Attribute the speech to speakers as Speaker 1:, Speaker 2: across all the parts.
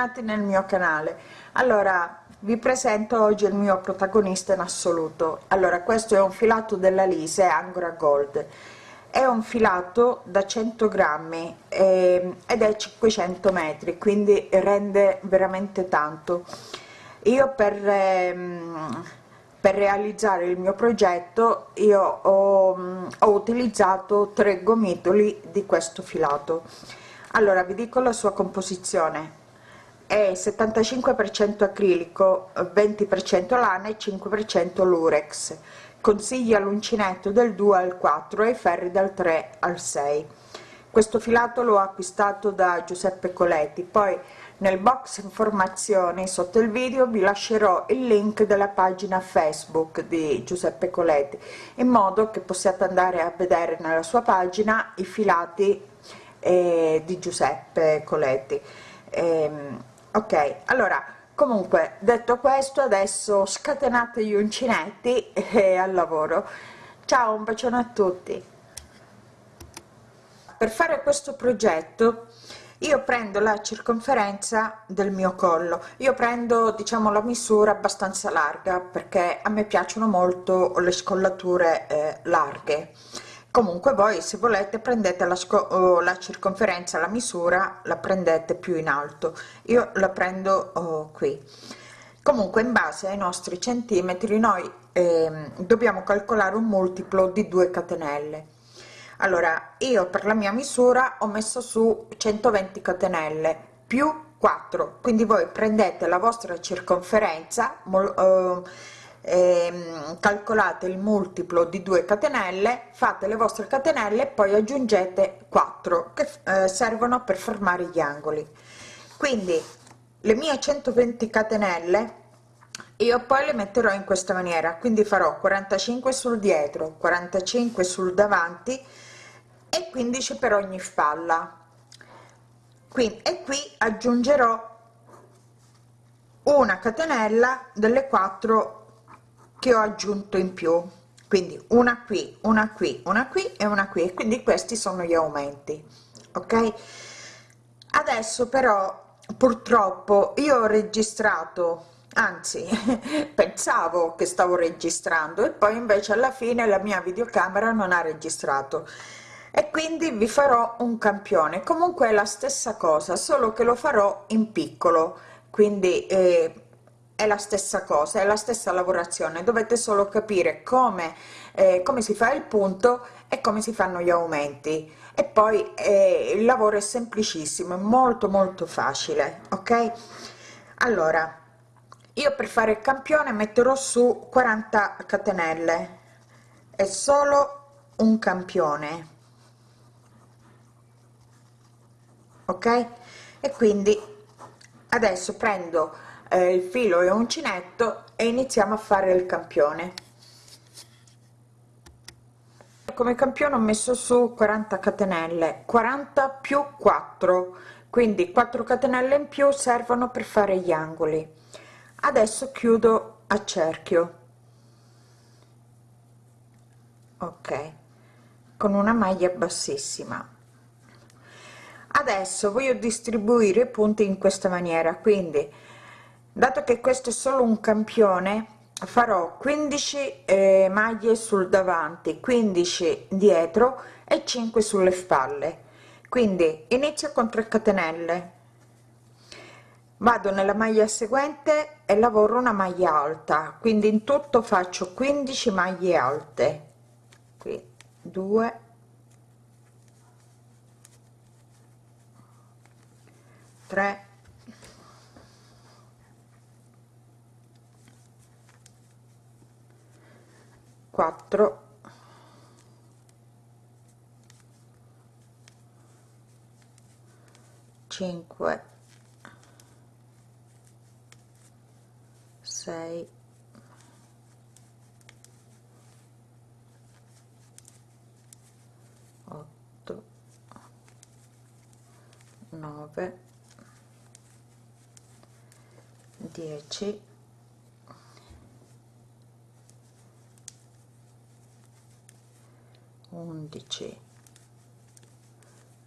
Speaker 1: bentornati nel mio canale. Allora vi presento oggi il mio protagonista in assoluto. Allora questo è un filato della lise angora gold. È un filato da 100 grammi eh, ed è 500 metri quindi rende veramente tanto. Io per ehm, per realizzare il mio progetto io ho, ho utilizzato tre gomitoli di questo filato. Allora vi dico la sua composizione è 75% acrilico 20% lana e 5% lurex. Consiglia l'uncinetto del 2 al 4 e i ferri dal 3 al 6 questo filato l'ho acquistato da Giuseppe Coletti. Poi nel box informazioni sotto il video vi lascerò il link della pagina facebook di Giuseppe Coletti in modo che possiate andare a vedere nella sua pagina i filati eh, di Giuseppe Coletti. Ehm, ok allora comunque detto questo adesso scatenate gli uncinetti e al lavoro. Ciao un bacione a tutti. Per fare questo progetto io prendo la circonferenza del mio collo. Io prendo diciamo la misura abbastanza larga perché a me piacciono molto le scollature eh, larghe comunque voi se volete prendete la, la circonferenza la misura la prendete più in alto. Io la prendo oh, qui. Comunque in base ai nostri centimetri noi eh, dobbiamo calcolare un multiplo di 2 catenelle. Allora io per la mia misura ho messo su 120 catenelle più 4 quindi voi prendete la vostra circonferenza eh, eh, calcolate il multiplo di 2 catenelle fate le vostre catenelle e poi aggiungete 4 che eh, servono per formare gli angoli. Quindi le mie 120 catenelle io poi le metterò in questa maniera. Quindi farò 45 sul dietro 45 sul davanti e 15 per ogni spalla. Qui e qui aggiungerò una catenella delle 4 che ho aggiunto in più. Quindi una qui una qui una qui e una qui. E quindi questi sono gli aumenti ok? Adesso però purtroppo io ho registrato anzi pensavo che stavo registrando e poi invece alla fine la mia videocamera non ha registrato. E quindi vi farò un campione. Comunque è la stessa cosa solo che lo farò in piccolo. Quindi eh, è la stessa cosa è la stessa lavorazione. Dovete solo capire come eh, come si fa il punto e come si fanno gli aumenti. E poi eh, il lavoro è semplicissimo è molto molto facile ok? Allora io per fare il campione metterò su 40 catenelle. È solo un campione. Ok? E quindi adesso prendo il filo e uncinetto e iniziamo a fare il campione. Come campione ho messo su 40 catenelle 40 più 4 quindi 4 catenelle in più servono per fare gli angoli. Adesso chiudo a cerchio. Ok con una maglia bassissima. Adesso voglio distribuire i punti in questa maniera quindi dato che questo è solo un campione farò 15 eh, maglie sul davanti 15 dietro e 5 sulle spalle. Quindi inizio con 3 catenelle. Vado nella maglia seguente e lavoro una maglia alta. Quindi in tutto faccio 15 maglie alte. Qui 2 3 4 5 6 8 9 10 11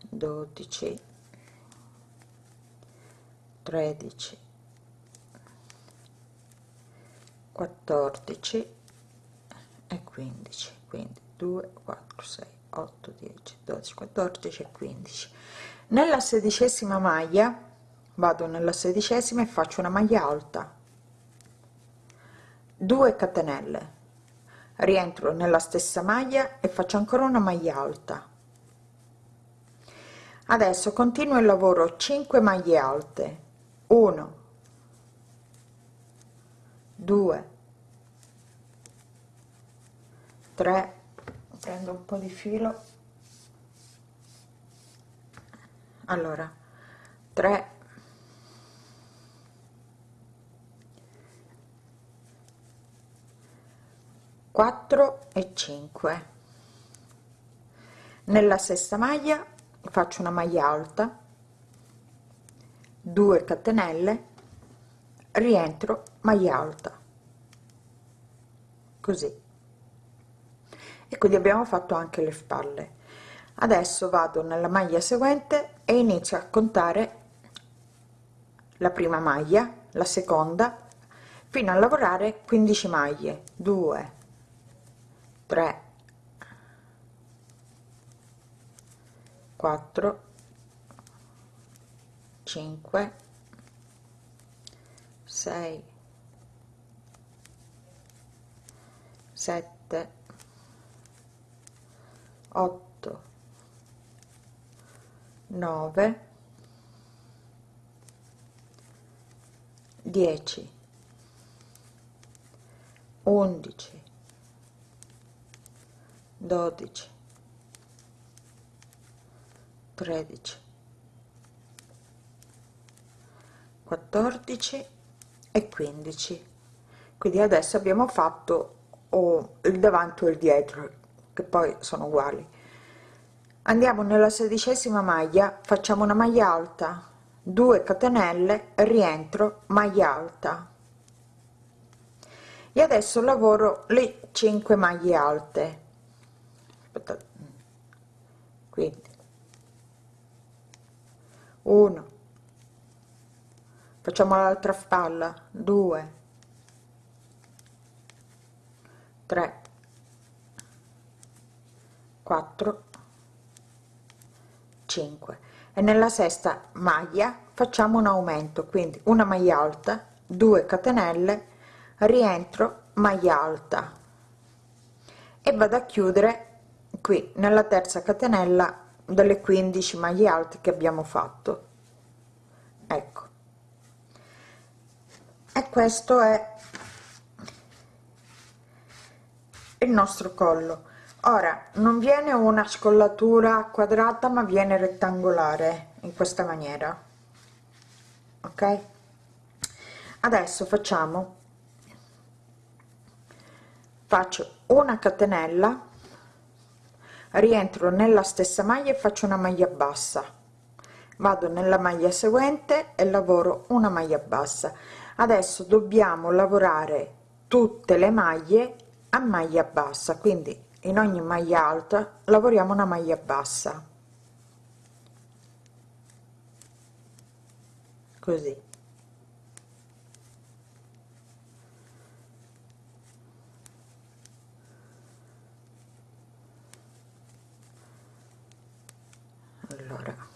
Speaker 1: 12 13 14 e 15 quindi 2 4 6 8 10 12 14 e 15 nella sedicesima maglia vado nella sedicesima e faccio una maglia alta. 2 catenelle rientro nella stessa maglia e faccio ancora una maglia alta. Adesso continuo il lavoro 5 maglie alte. 1 2 3 prendo un po di filo. Allora 3 4 e 5 nella sesta maglia faccio una maglia alta 2 catenelle rientro maglia alta. Così. E quindi abbiamo fatto anche le spalle. Adesso vado nella maglia seguente e inizio a contare la prima maglia la seconda fino a lavorare 15 maglie. 2 3 4 5 6 7 8 9 10 11 12 13 14 e 15 quindi adesso abbiamo fatto oh, il davanti o il dietro che poi sono uguali. Andiamo nella sedicesima maglia facciamo una maglia alta 2 catenelle rientro maglia alta. E adesso lavoro le 5 maglie alte Aspettate. quindi. 1 facciamo l'altra spalla. 2 3 4 5 e nella sesta maglia facciamo un aumento. Quindi una maglia alta 2 catenelle rientro maglia alta. E vado a chiudere qui nella terza catenella delle 15 maglie alte che abbiamo fatto. Ecco. E questo è il nostro collo. Ora non viene una scollatura quadrata ma viene rettangolare in questa maniera. Ok? Adesso facciamo faccio una catenella rientro nella stessa maglia e faccio una maglia bassa. Vado nella maglia seguente e lavoro una maglia bassa. Adesso dobbiamo lavorare tutte le maglie a maglia bassa quindi in ogni maglia alta lavoriamo una maglia bassa. Così allora.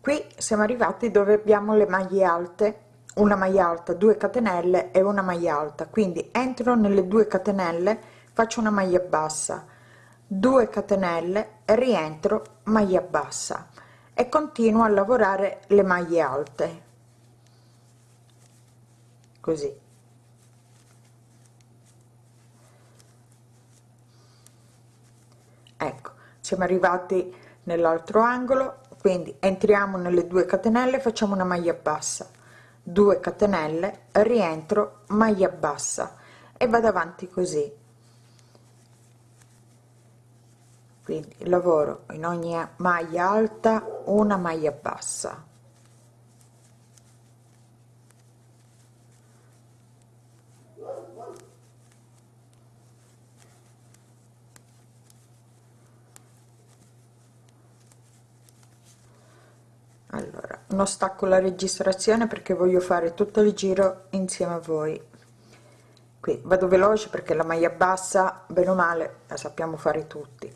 Speaker 1: Qui siamo arrivati dove abbiamo le maglie alte. Una maglia alta 2 catenelle e una maglia alta. Quindi entro nelle due catenelle faccio una maglia bassa. 2 catenelle rientro maglia bassa. E continuo a lavorare le maglie alte. Così. Ecco siamo arrivati nell'altro angolo quindi entriamo nelle due catenelle facciamo una maglia bassa. 2 catenelle rientro maglia bassa e vado avanti così. Quindi lavoro in ogni maglia alta una maglia bassa allora non stacco la registrazione perché voglio fare tutto il giro insieme a voi. Qui vado veloce perché la maglia bassa bene o male la sappiamo fare tutti.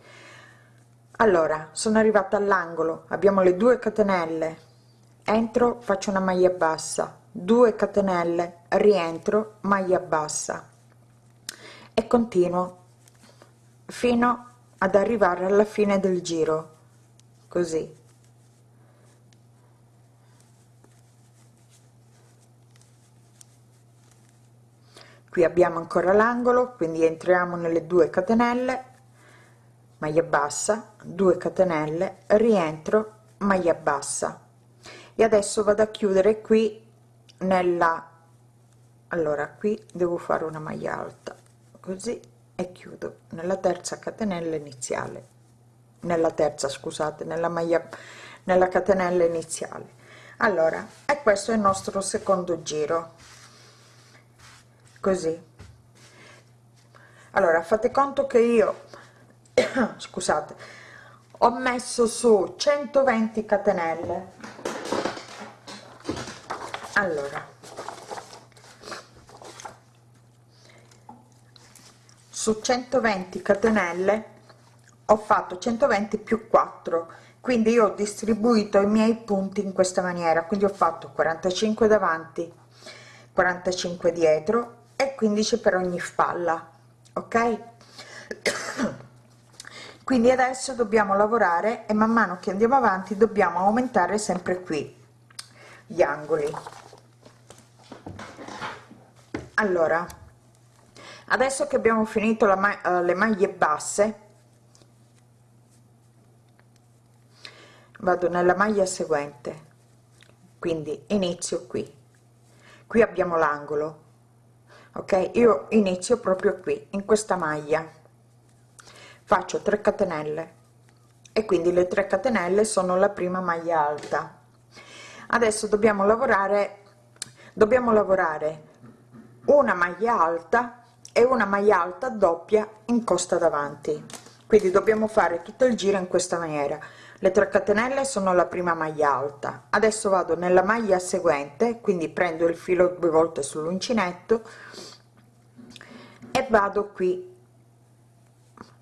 Speaker 1: Allora sono arrivata all'angolo abbiamo le due catenelle. Entro faccio una maglia bassa. 2 catenelle rientro maglia bassa. E continuo fino ad arrivare alla fine del giro. Così qui abbiamo ancora l'angolo quindi entriamo nelle due catenelle maglia bassa 2 catenelle rientro maglia bassa. E adesso vado a chiudere qui nella allora qui devo fare una maglia alta così e chiudo nella terza catenella iniziale. Nella terza scusate nella maglia nella catenella iniziale. Allora e questo è il nostro secondo giro così. Allora fate conto che io scusate ho messo su 120 catenelle. Allora su 120 catenelle ho fatto 120 più 4 quindi io ho distribuito i miei punti in questa maniera. Quindi ho fatto 45 davanti 45 dietro e 15 per ogni spalla ok? Quindi adesso dobbiamo lavorare e man mano che andiamo avanti dobbiamo aumentare sempre qui gli angoli. Allora adesso che abbiamo finito la ma uh, le maglie basse vado nella maglia seguente. Quindi inizio qui. Qui abbiamo l'angolo ok? Io inizio proprio qui in questa maglia. Faccio 3 catenelle. E quindi le 3 catenelle sono la prima maglia alta. Adesso dobbiamo lavorare dobbiamo lavorare una maglia alta e una maglia alta doppia in costa davanti. Quindi dobbiamo fare tutto il giro in questa maniera. Le 3 catenelle sono la prima maglia alta. Adesso vado nella maglia seguente quindi prendo il filo due volte sull'uncinetto e vado qui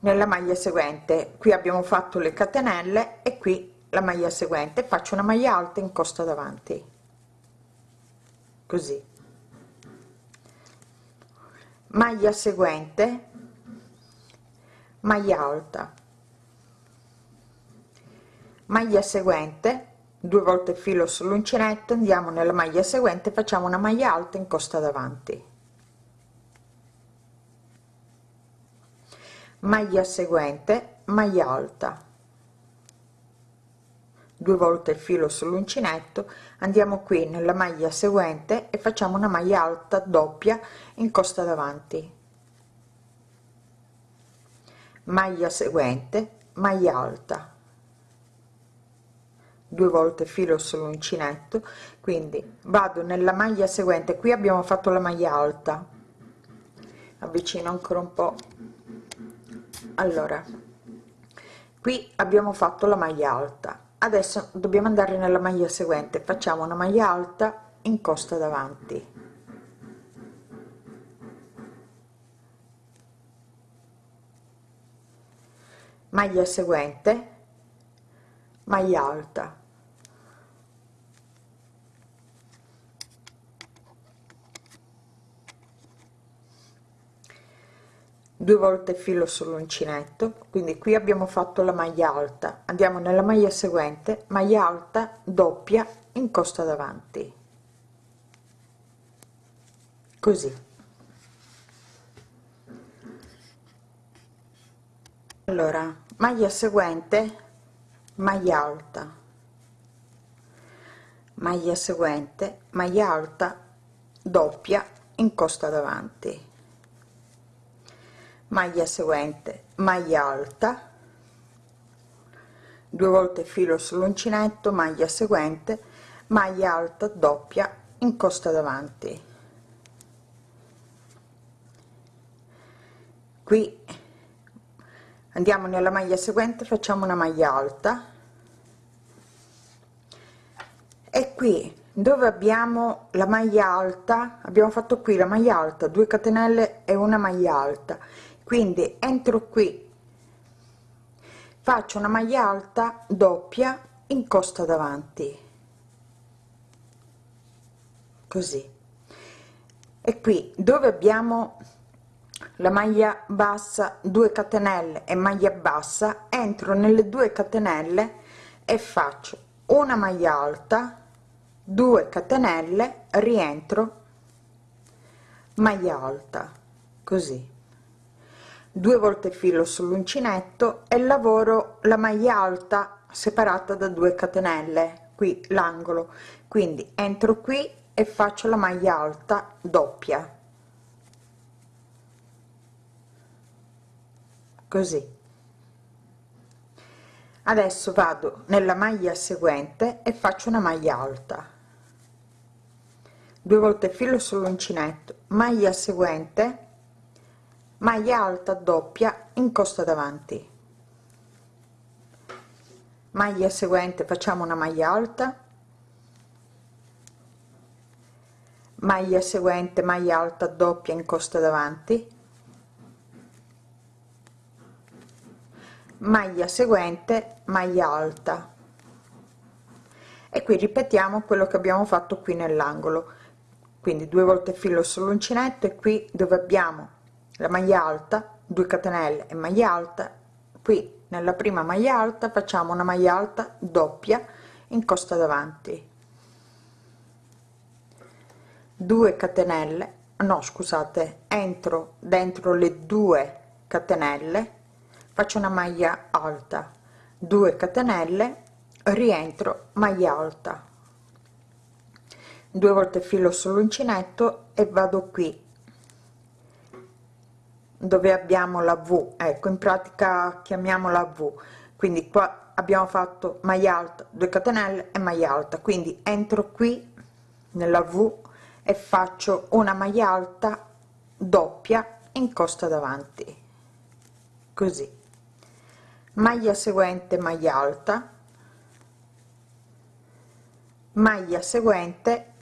Speaker 1: nella maglia seguente. Qui abbiamo fatto le catenelle e qui la maglia seguente. Faccio una maglia alta in costa davanti. Così. Maglia seguente. Maglia alta. Maglia seguente. Due volte filo sull'uncinetto. Andiamo nella maglia seguente. Facciamo una maglia alta in costa davanti maglia seguente maglia alta. Due volte il filo sull'uncinetto andiamo qui nella maglia seguente e facciamo una maglia alta doppia in costa davanti. Maglia seguente maglia alta. Due volte filo sull'uncinetto quindi vado nella maglia seguente. Qui abbiamo fatto la maglia alta. Avvicino ancora un po allora qui abbiamo fatto la maglia alta. Adesso dobbiamo andare nella maglia seguente. Facciamo una maglia alta in costa davanti. Maglia seguente maglia alta due volte filo sull'uncinetto quindi qui abbiamo fatto la maglia alta. Andiamo nella maglia seguente maglia alta doppia in costa davanti. Così. Allora maglia seguente maglia alta. Maglia seguente maglia alta doppia in costa davanti maglia seguente maglia alta due volte filo sull'uncinetto maglia seguente maglia alta doppia in costa davanti. Qui andiamo nella maglia seguente facciamo una maglia alta. Qui dove abbiamo la maglia alta abbiamo fatto qui la maglia alta 2 catenelle e una maglia alta quindi entro qui. Faccio una maglia alta doppia in costa davanti. Così. E qui dove abbiamo la maglia bassa 2 catenelle e maglia bassa entro nelle 2 catenelle e faccio una maglia alta 2 catenelle rientro maglia alta. Così due volte filo sull'uncinetto e lavoro la maglia alta separata da 2 catenelle qui l'angolo. Quindi entro qui e faccio la maglia alta doppia. Così. Adesso vado nella maglia seguente e faccio una maglia alta. Due volte filo sull'uncinetto maglia seguente maglia alta doppia in costa davanti. Maglia seguente facciamo una maglia alta. Maglia seguente maglia alta doppia in costa davanti. Maglia seguente maglia alta. E qui ripetiamo quello che abbiamo fatto qui nell'angolo. Quindi due volte filo sull'uncinetto e qui dove abbiamo la maglia alta 2 catenelle e maglia alta. Qui nella prima maglia alta facciamo una maglia alta doppia in costa davanti. 2 catenelle no scusate entro dentro le due catenelle faccio una maglia alta. 2 catenelle rientro maglia alta. Due volte filo sull'uncinetto e vado qui dove abbiamo la v ecco in pratica chiamiamola v. Quindi qua abbiamo fatto maglia alta 2 catenelle e maglia alta. Quindi entro qui nella v e faccio una maglia alta doppia in costa davanti. Così. Maglia seguente maglia alta. Maglia seguente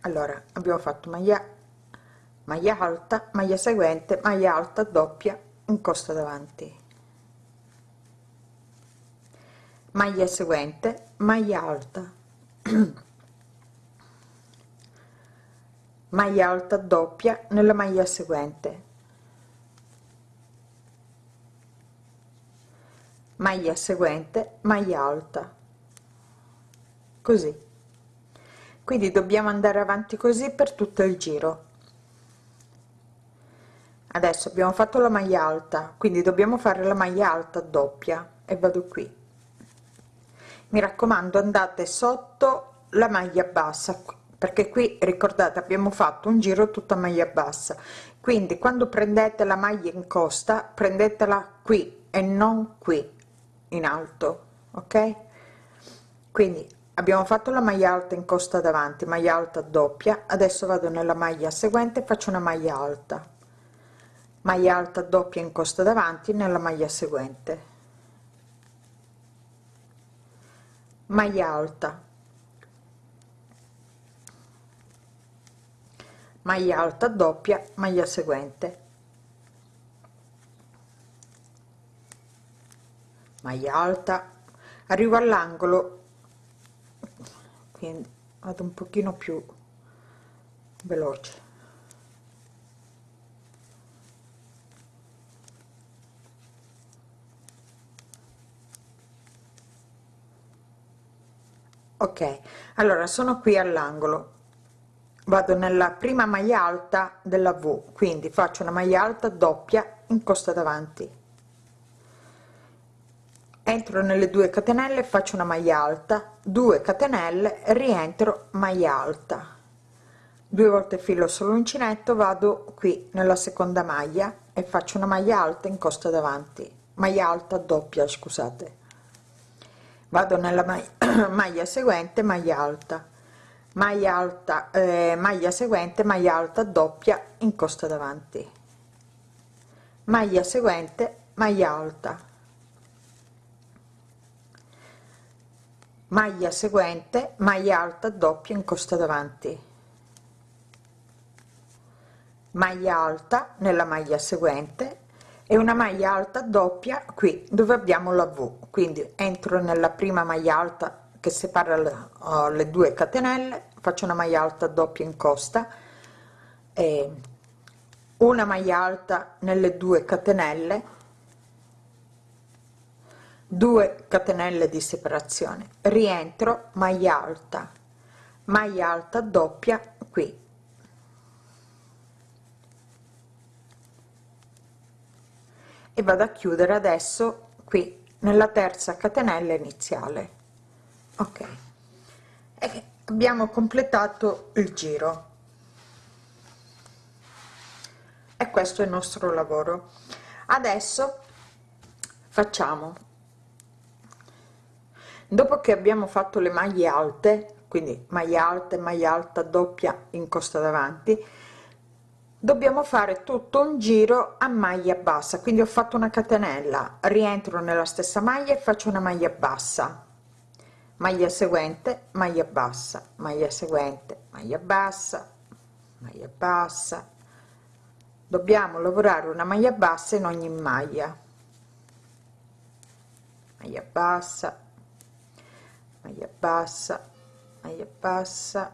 Speaker 1: allora abbiamo fatto maglia maglia alta maglia seguente maglia alta doppia in costa davanti. Maglia seguente maglia alta. Maglia alta doppia nella maglia seguente. Maglia seguente maglia alta. Così. Quindi dobbiamo andare avanti così per tutto il giro adesso abbiamo fatto la maglia alta quindi dobbiamo fare la maglia alta doppia e vado qui. Mi raccomando andate sotto la maglia bassa perché qui ricordate abbiamo fatto un giro tutta maglia bassa. Quindi quando prendete la maglia in costa prendetela qui e non qui in alto ok? Quindi abbiamo fatto la maglia alta in costa davanti maglia alta doppia. Adesso vado nella maglia seguente faccio una maglia alta maglia alta doppia in costa davanti nella maglia seguente. Maglia alta. Maglia alta doppia maglia seguente. Maglia alta. Arrivo all'angolo. Quindi vado un pochino più veloce ok allora sono qui all'angolo. Vado nella prima maglia alta della v quindi faccio una maglia alta doppia in costa davanti. Entro nelle due catenelle faccio una maglia alta 2 catenelle rientro maglia alta. Due volte filo sull'uncinetto vado qui nella seconda maglia e faccio una maglia alta in costa davanti. Maglia alta doppia scusate vado nella maglia, maglia seguente maglia alta. Maglia alta eh, maglia seguente maglia alta doppia in costa davanti. Maglia seguente maglia alta. Maglia seguente maglia alta doppia in costa davanti. Maglia alta nella maglia seguente e una maglia alta doppia qui dove abbiamo la v. Quindi entro nella prima maglia alta che separa le, uh, le due catenelle faccio una maglia alta doppia in costa e una maglia alta nelle due catenelle 2 catenelle di separazione. Rientro maglia alta maglia alta doppia qui e vado a chiudere adesso qui nella terza catenella iniziale. Ok. E abbiamo completato il giro. E questo è il nostro lavoro. Adesso facciamo. Dopo che abbiamo fatto le maglie alte quindi maglia alta e maglia alta doppia in costa davanti dobbiamo fare tutto un giro a maglia bassa. Quindi ho fatto una catenella rientro nella stessa maglia e faccio una maglia bassa. Maglia seguente maglia bassa maglia seguente maglia bassa maglia bassa. Dobbiamo lavorare una maglia bassa in ogni maglia. Maglia bassa maglia bassa maglia bassa.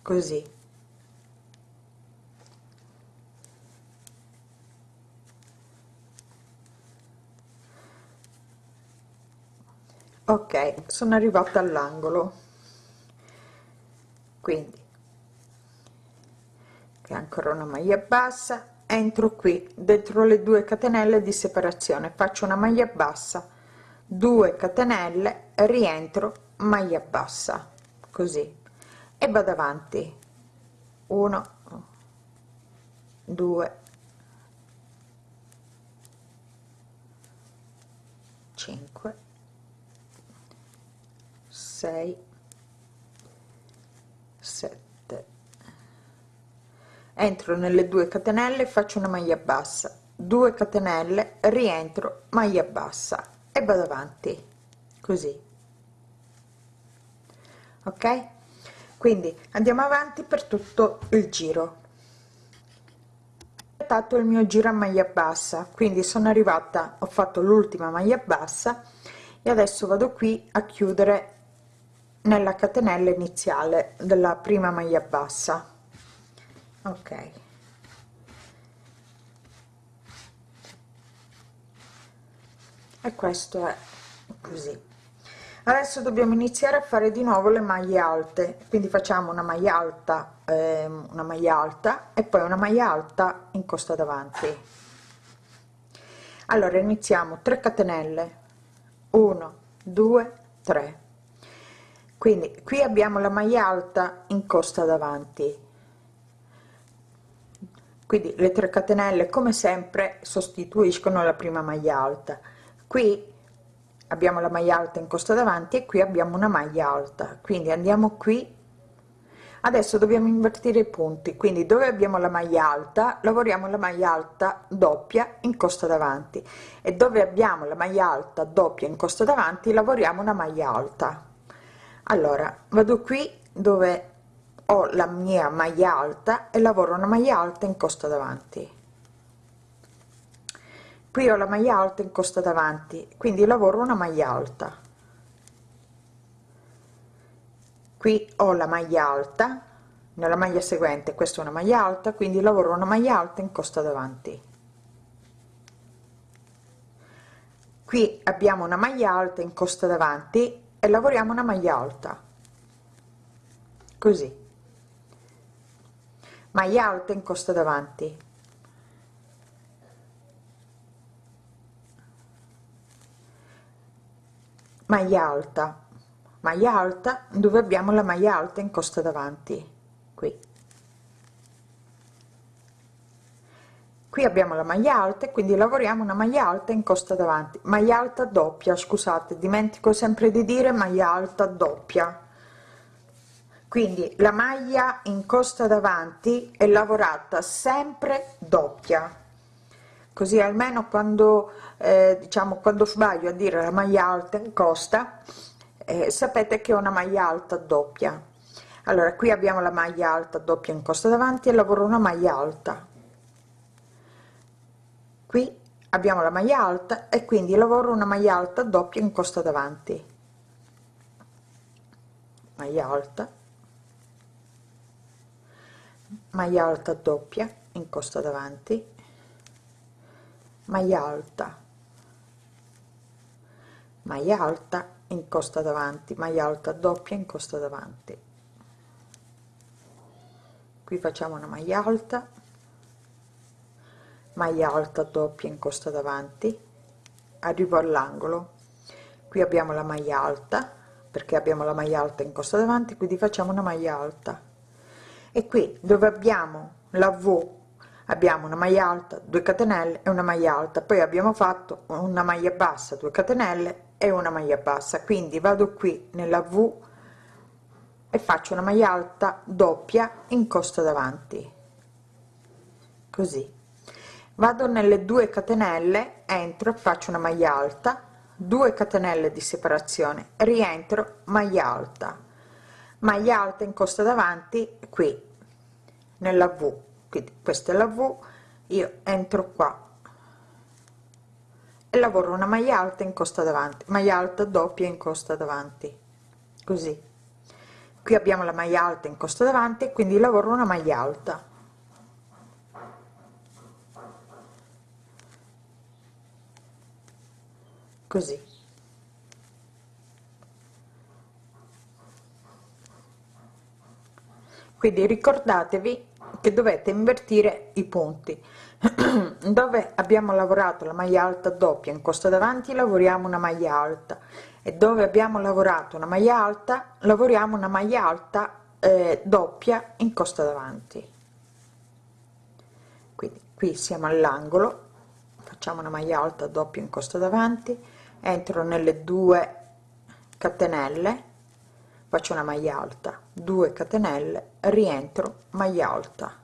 Speaker 1: Così ok sono arrivata all'angolo. Quindi ancora una maglia bassa entro qui dentro le due catenelle di separazione faccio una maglia bassa 2 catenelle rientro maglia bassa così. E vado avanti. 1 2 5 6 7 entro nelle due catenelle faccio una maglia bassa. 2 catenelle rientro maglia bassa e vado avanti. Così. Ok? Quindi andiamo avanti per tutto il giro. Ho il mio giro a maglia bassa quindi sono arrivata ho fatto l'ultima maglia bassa e adesso vado qui a chiudere nella catenella iniziale della prima maglia bassa. Ok. E questo è così. Adesso dobbiamo iniziare a fare di nuovo le maglie alte. Quindi facciamo una maglia alta eh, una maglia alta e poi una maglia alta in costa davanti. Allora iniziamo. 3 catenelle. 1 2 3 quindi qui abbiamo la maglia alta in costa davanti. Quindi le 3 catenelle come sempre sostituiscono la prima maglia alta. Qui abbiamo la maglia alta in costa davanti e qui abbiamo una maglia alta. Quindi andiamo qui. Adesso dobbiamo invertire i punti. Quindi dove abbiamo la maglia alta lavoriamo la maglia alta doppia in costa davanti. E dove abbiamo la maglia alta doppia in costa davanti lavoriamo una maglia alta allora vado qui dove ho la mia maglia alta e lavoro una maglia alta in costa davanti. Qui ho la maglia alta in costa davanti quindi lavoro una maglia alta. Qui ho la maglia alta nella maglia seguente questa è una maglia alta quindi lavoro una maglia alta in costa davanti. Qui abbiamo una maglia alta in costa davanti e lavoriamo una maglia alta. Così. Maglia alta in costa davanti. Maglia alta. Maglia alta dove abbiamo la maglia alta in costa davanti qui qui abbiamo la maglia alta e quindi lavoriamo una maglia alta in costa davanti. Maglia alta doppia scusate dimentico sempre di dire maglia alta doppia. Quindi la maglia in costa davanti è lavorata sempre doppia. Così almeno quando eh, diciamo quando sbaglio a dire la maglia alta in costa eh, sapete che è una maglia alta doppia. Allora qui abbiamo la maglia alta doppia in costa davanti e lavoro una maglia alta qui abbiamo la maglia alta e quindi lavoro una maglia alta doppia in costa davanti. Maglia alta. Maglia alta doppia in costa davanti. Maglia alta. Maglia alta in costa davanti. Maglia alta doppia in costa davanti. Qui facciamo una maglia alta maglia alta doppia in costa davanti arrivo all'angolo. Qui abbiamo la maglia alta perché abbiamo la maglia alta in costa davanti quindi facciamo una maglia alta. E qui dove abbiamo la v abbiamo una maglia alta 2 catenelle e una maglia alta. Poi abbiamo fatto una maglia bassa 2 catenelle e una maglia bassa. Quindi vado qui nella v e faccio una maglia alta doppia in costa davanti. Così vado nelle 2 catenelle entro faccio una maglia alta. 2 catenelle di separazione rientro maglia alta. Maglia alta in costa davanti qui nella v. Quindi questa è la v io entro qua e lavoro una maglia alta in costa davanti. Maglia alta doppia in costa davanti così. Qui abbiamo la maglia alta in costa davanti quindi lavoro una maglia alta così. Quindi ricordatevi che dovete invertire i punti. Dove abbiamo lavorato la maglia alta doppia in costa davanti lavoriamo una maglia alta e dove abbiamo lavorato una maglia alta lavoriamo una maglia alta eh, doppia in costa davanti. Quindi qui siamo all'angolo facciamo una maglia alta doppia in costa davanti entro nelle due catenelle faccio una maglia alta. 2 catenelle rientro maglia alta.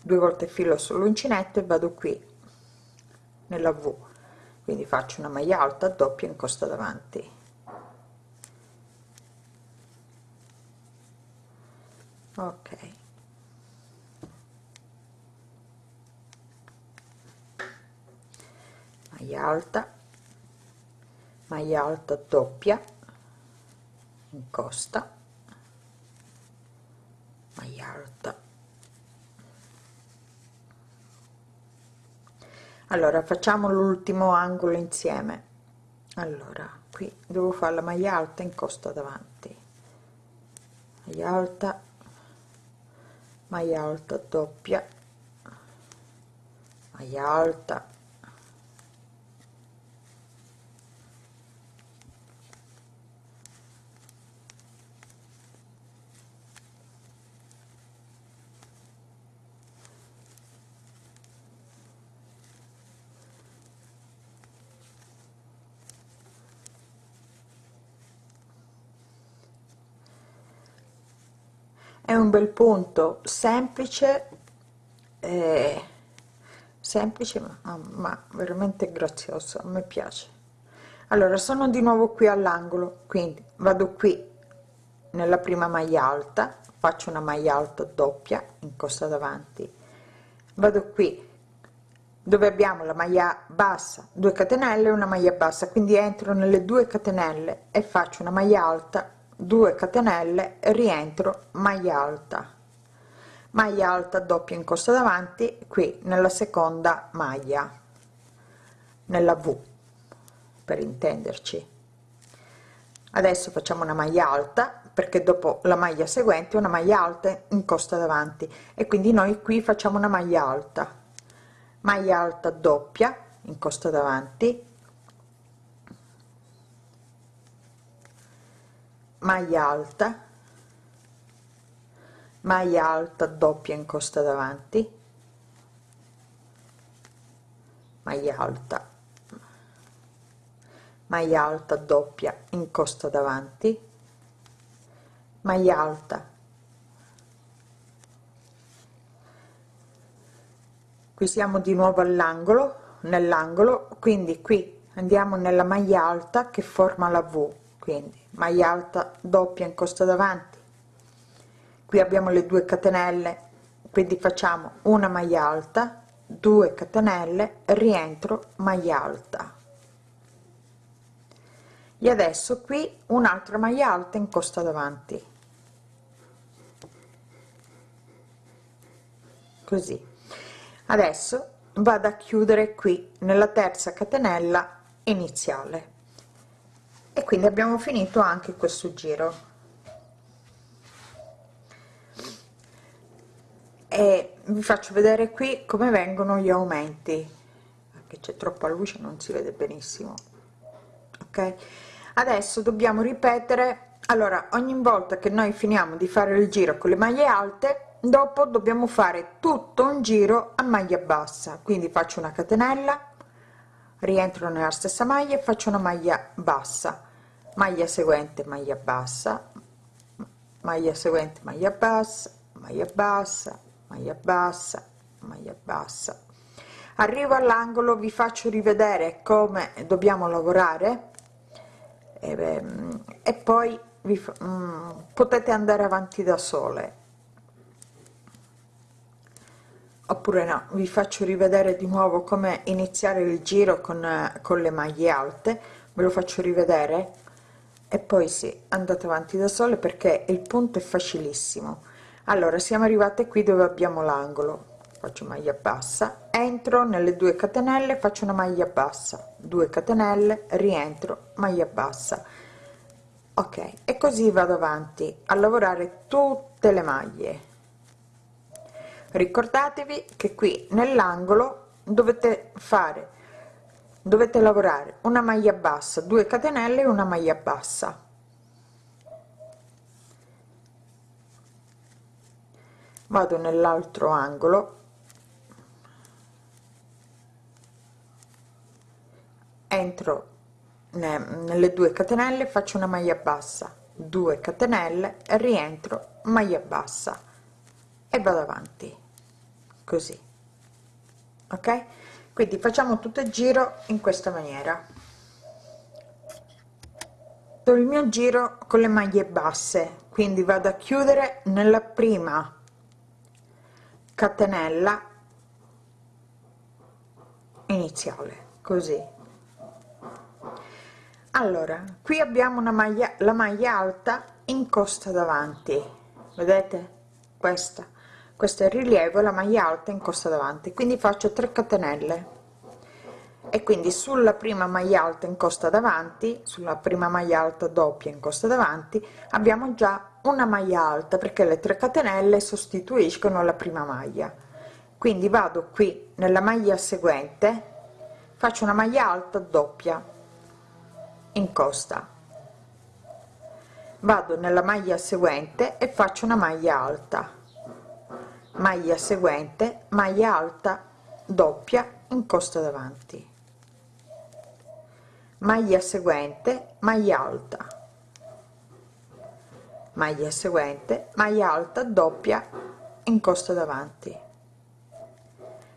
Speaker 1: Due volte filo sull'uncinetto e vado qui nella v. Quindi faccio una maglia alta doppia in costa davanti. Ok maglia alta maglia alta doppia in costa maglia alta. Allora facciamo l'ultimo angolo insieme. Allora qui devo fare la maglia alta in costa davanti. Maglia alta maglia alta doppia maglia alta un bel punto. Semplice eh, semplice ma, ma veramente grazioso me piace. Allora sono di nuovo qui all'angolo quindi vado qui nella prima maglia alta faccio una maglia alta doppia in costa davanti. Vado qui dove abbiamo la maglia bassa 2 catenelle una maglia bassa quindi entro nelle due catenelle e faccio una maglia alta 2 catenelle rientro maglia alta. Maglia alta doppia in costa davanti qui nella seconda maglia nella v per intenderci. Adesso facciamo una maglia alta perché dopo la maglia seguente una maglia alta in costa davanti. E quindi noi qui facciamo una maglia alta. Maglia alta doppia in costa davanti maglia alta maglia alta doppia in costa davanti maglia alta maglia alta doppia in costa davanti maglia alta. Qui siamo di nuovo all'angolo nell'angolo quindi qui andiamo nella maglia alta che forma la v quindi maglia alta doppia in costa davanti. Qui abbiamo le due catenelle quindi facciamo una maglia alta 2 catenelle rientro maglia alta. E adesso qui un'altra maglia alta in costa davanti. Così. Adesso vado a chiudere qui nella terza catenella iniziale e quindi abbiamo finito anche questo giro. E vi faccio vedere qui come vengono gli aumenti. Perché c'è troppa luce non si vede benissimo. Ok? Adesso dobbiamo ripetere. Allora ogni volta che noi finiamo di fare il giro con le maglie alte dopo dobbiamo fare tutto un giro a maglia bassa. Quindi faccio una catenella rientro nella stessa maglia e faccio una maglia bassa. Maglia seguente maglia bassa. Maglia seguente maglia bassa. Maglia bassa maglia bassa maglia bassa. Arrivo all'angolo vi faccio rivedere come dobbiamo lavorare. E, e poi vi, mm, potete andare avanti da sole oppure no vi faccio rivedere di nuovo come iniziare il giro con, con le maglie alte. Ve lo faccio rivedere. E poi sì andate avanti da sole perché il punto è facilissimo. Allora siamo arrivate qui dove abbiamo l'angolo. Faccio maglia bassa entro nelle due catenelle faccio una maglia bassa. 2 catenelle rientro maglia bassa. Ok e così vado avanti a lavorare tutte le maglie ricordatevi che qui nell'angolo dovete fare dovete lavorare una maglia bassa 2 catenelle una maglia bassa. Vado nell'altro angolo. Entro nelle due catenelle faccio una maglia bassa 2 catenelle rientro maglia bassa e vado avanti così. Ok? Quindi facciamo tutto il giro in questa maniera. Il mio giro con le maglie basse quindi vado a chiudere nella prima catenella iniziale così. Allora qui abbiamo una maglia la maglia alta in costa davanti. Vedete? Questa questo è il rilievo la maglia alta in costa davanti quindi faccio 3 catenelle. E quindi sulla prima maglia alta in costa davanti sulla prima maglia alta doppia in costa davanti abbiamo già una maglia alta perché le 3 catenelle sostituiscono la prima maglia. Quindi vado qui nella maglia seguente faccio una maglia alta doppia in costa. Vado nella maglia seguente e faccio una maglia alta maglia seguente maglia alta doppia in costa davanti. Maglia seguente maglia alta. Maglia seguente maglia alta doppia in costa davanti.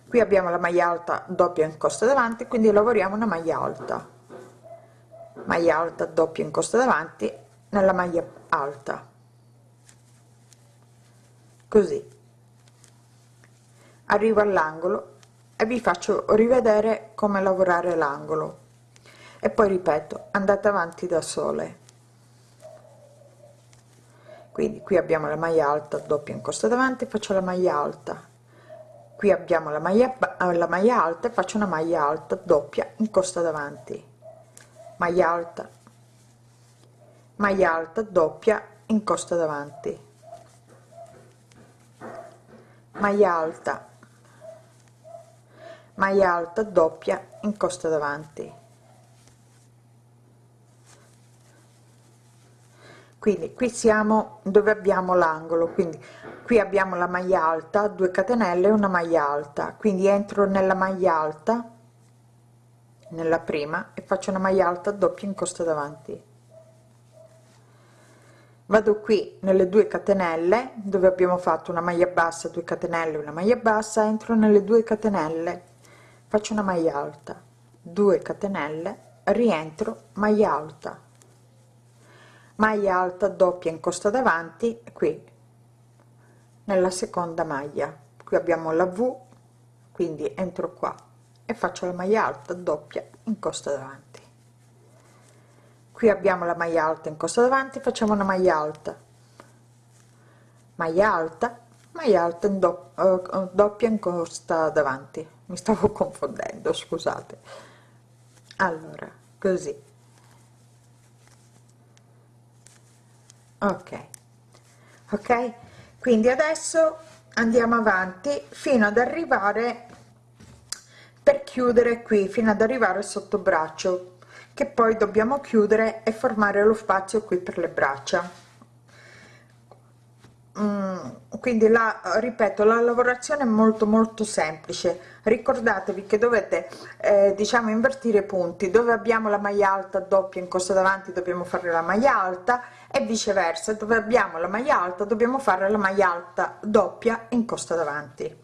Speaker 1: Qui abbiamo la maglia alta doppia in costa davanti quindi lavoriamo una maglia alta. Maglia alta doppia in costa davanti nella maglia alta. Così arrivo all'angolo e vi faccio rivedere come lavorare l'angolo. E poi ripeto andate avanti da sole. Quindi qui abbiamo la maglia alta doppia in costa davanti faccio la maglia alta. Qui abbiamo la maglia la maglia alta e faccio una maglia alta doppia in costa davanti. Maglia alta. Maglia alta doppia in costa davanti. Maglia alta maglia alta doppia in costa davanti. Quindi qui siamo dove abbiamo l'angolo quindi qui abbiamo la maglia alta 2 catenelle una maglia alta. Quindi entro nella maglia alta nella prima e faccio una maglia alta doppia in costa davanti. Vado qui nelle due catenelle dove abbiamo fatto una maglia bassa 2 catenelle una maglia bassa entro nelle due catenelle faccio una maglia alta. 2 catenelle rientro maglia alta. Maglia alta doppia in costa davanti qui. Nella seconda maglia. Qui abbiamo la v quindi entro qua e faccio la maglia alta doppia in costa davanti. Qui abbiamo la maglia alta in costa davanti facciamo una maglia alta. Maglia alta maglia alta in do, uh, doppia in costa davanti. Mi stavo confondendo scusate. Allora così. Ok. Ok? Quindi adesso andiamo avanti fino ad arrivare per chiudere qui fino ad arrivare sotto braccio che poi dobbiamo chiudere e formare lo spazio qui per le braccia quindi la ripeto la lavorazione è molto molto semplice. Ricordatevi che dovete eh, diciamo invertire i punti. Dove abbiamo la maglia alta doppia in costa davanti dobbiamo fare la maglia alta e viceversa. Dove abbiamo la maglia alta dobbiamo fare la maglia alta doppia in costa davanti.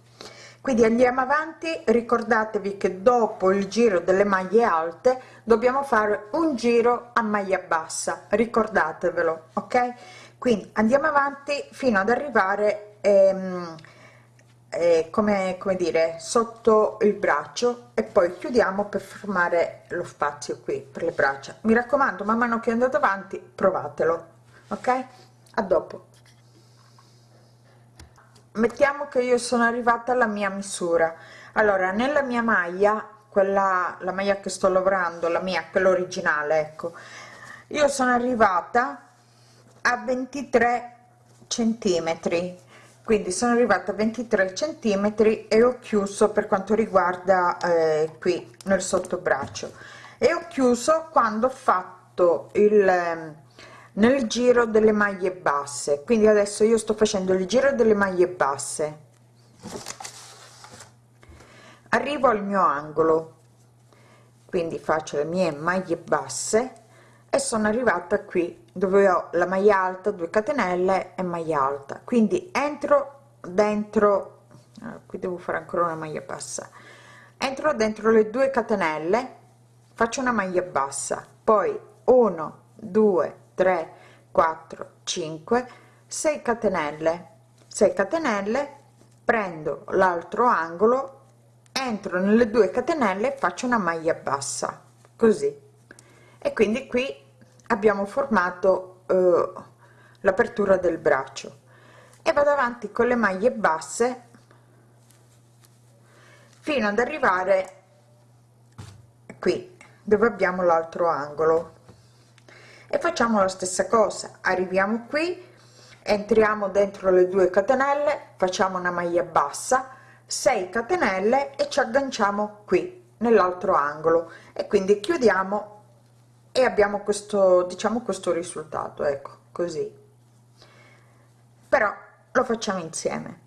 Speaker 1: Quindi andiamo avanti. Ricordatevi che dopo il giro delle maglie alte dobbiamo fare un giro a maglia bassa. Ricordatevelo ok quindi andiamo avanti fino ad arrivare ehm, eh, come come dire sotto il braccio e poi chiudiamo per formare lo spazio qui per le braccia. Mi raccomando man mano che andate avanti provatelo ok? A dopo. Mettiamo che io sono arrivata alla mia misura. Allora nella mia maglia quella la maglia che sto lavorando la mia quella originale ecco io sono arrivata a 23 centimetri. Quindi sono arrivata a 23 centimetri e ho chiuso per quanto riguarda eh, qui nel sottobraccio. E ho chiuso quando ho fatto il nel giro delle maglie basse. Quindi adesso io sto facendo il giro delle maglie basse. Arrivo al mio angolo. Quindi faccio le mie maglie basse e sono arrivata qui dove ho la maglia alta 2 catenelle e maglia alta. Quindi entro dentro ah, qui devo fare ancora una maglia bassa. Entro dentro le due catenelle faccio una maglia bassa. Poi 1 2 3 4 5 6 catenelle. 6 catenelle prendo l'altro angolo entro nelle due catenelle faccio una maglia bassa. Così. E quindi qui abbiamo formato eh, l'apertura del braccio. E vado avanti con le maglie basse fino ad arrivare qui dove abbiamo l'altro angolo. E facciamo la stessa cosa. Arriviamo qui entriamo dentro le due catenelle facciamo una maglia bassa 6 catenelle e ci agganciamo qui nell'altro angolo. E quindi chiudiamo e abbiamo questo diciamo questo risultato ecco così. Però lo facciamo insieme.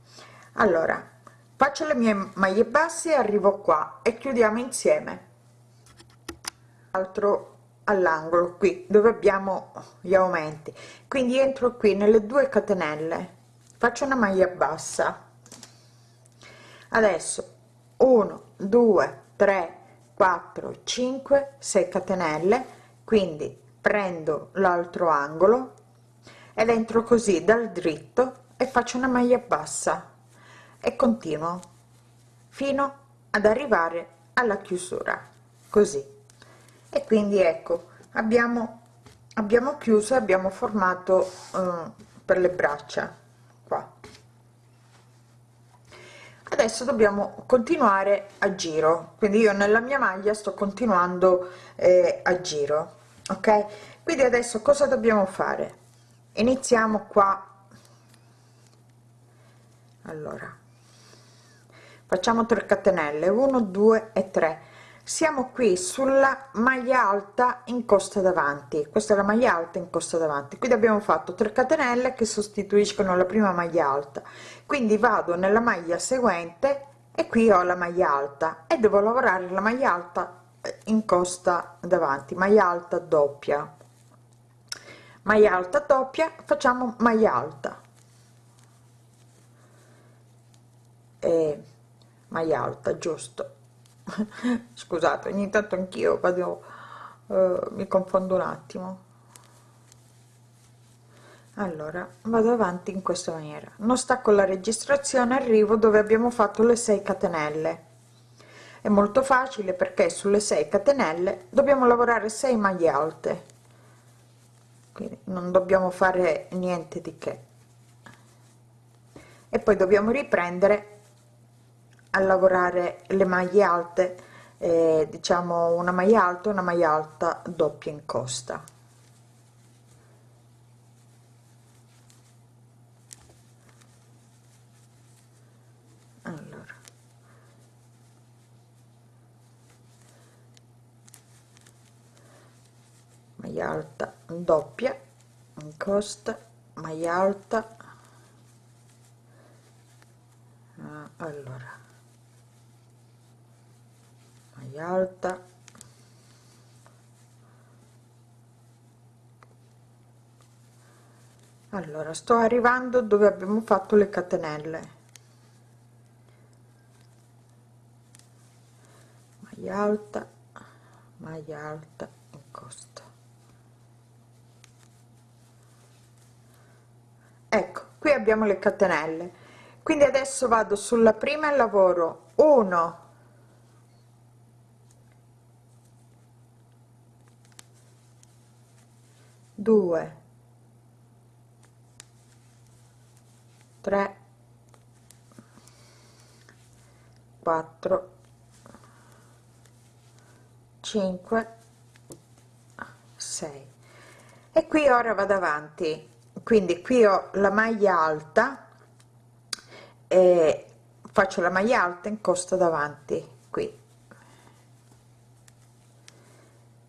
Speaker 1: Allora faccio le mie maglie basse arrivo qua e chiudiamo insieme. Altro all'angolo qui dove abbiamo gli aumenti. Quindi entro qui nelle due catenelle. Faccio una maglia bassa. Adesso 1 2 3 4 5 6 catenelle quindi prendo l'altro angolo ed entro così dal dritto e faccio una maglia bassa e continuo fino ad arrivare alla chiusura così. E quindi ecco abbiamo abbiamo chiuso abbiamo formato eh, per le braccia qua adesso dobbiamo continuare a giro. Quindi io nella mia maglia sto continuando eh, a giro ok? Quindi adesso cosa dobbiamo fare? Iniziamo qua. Allora. Facciamo 3 catenelle. 1 2 e 3 siamo qui sulla maglia alta in costa davanti. Questa è la maglia alta in costa davanti. Quindi abbiamo fatto 3 catenelle che sostituiscono la prima maglia alta. Quindi vado nella maglia seguente e qui ho la maglia alta e devo lavorare la maglia alta in costa davanti. Maglia alta doppia. Maglia alta doppia facciamo maglia alta. E maglia alta giusto scusate ogni tanto anch'io vado uh, mi confondo un attimo. Allora vado avanti in questa maniera. Non stacco la registrazione arrivo dove abbiamo fatto le 6 catenelle. È molto facile perché sulle 6 catenelle dobbiamo lavorare 6 maglie alte. Quindi non dobbiamo fare niente di che. E poi dobbiamo riprendere a lavorare le maglie alte eh, diciamo una maglia alta una maglia alta doppia in costa. Allora. Maglia alta doppia in costa maglia alta. Ah, allora alta. Allora sto arrivando dove abbiamo fatto le catenelle. Maglia alta maglia alta in costa. Ecco qui abbiamo le catenelle. Quindi adesso vado sulla prima e lavoro. 1 2 3 4 5 6 e qui ora vado avanti. Quindi qui ho la maglia alta e faccio la maglia alta in costa davanti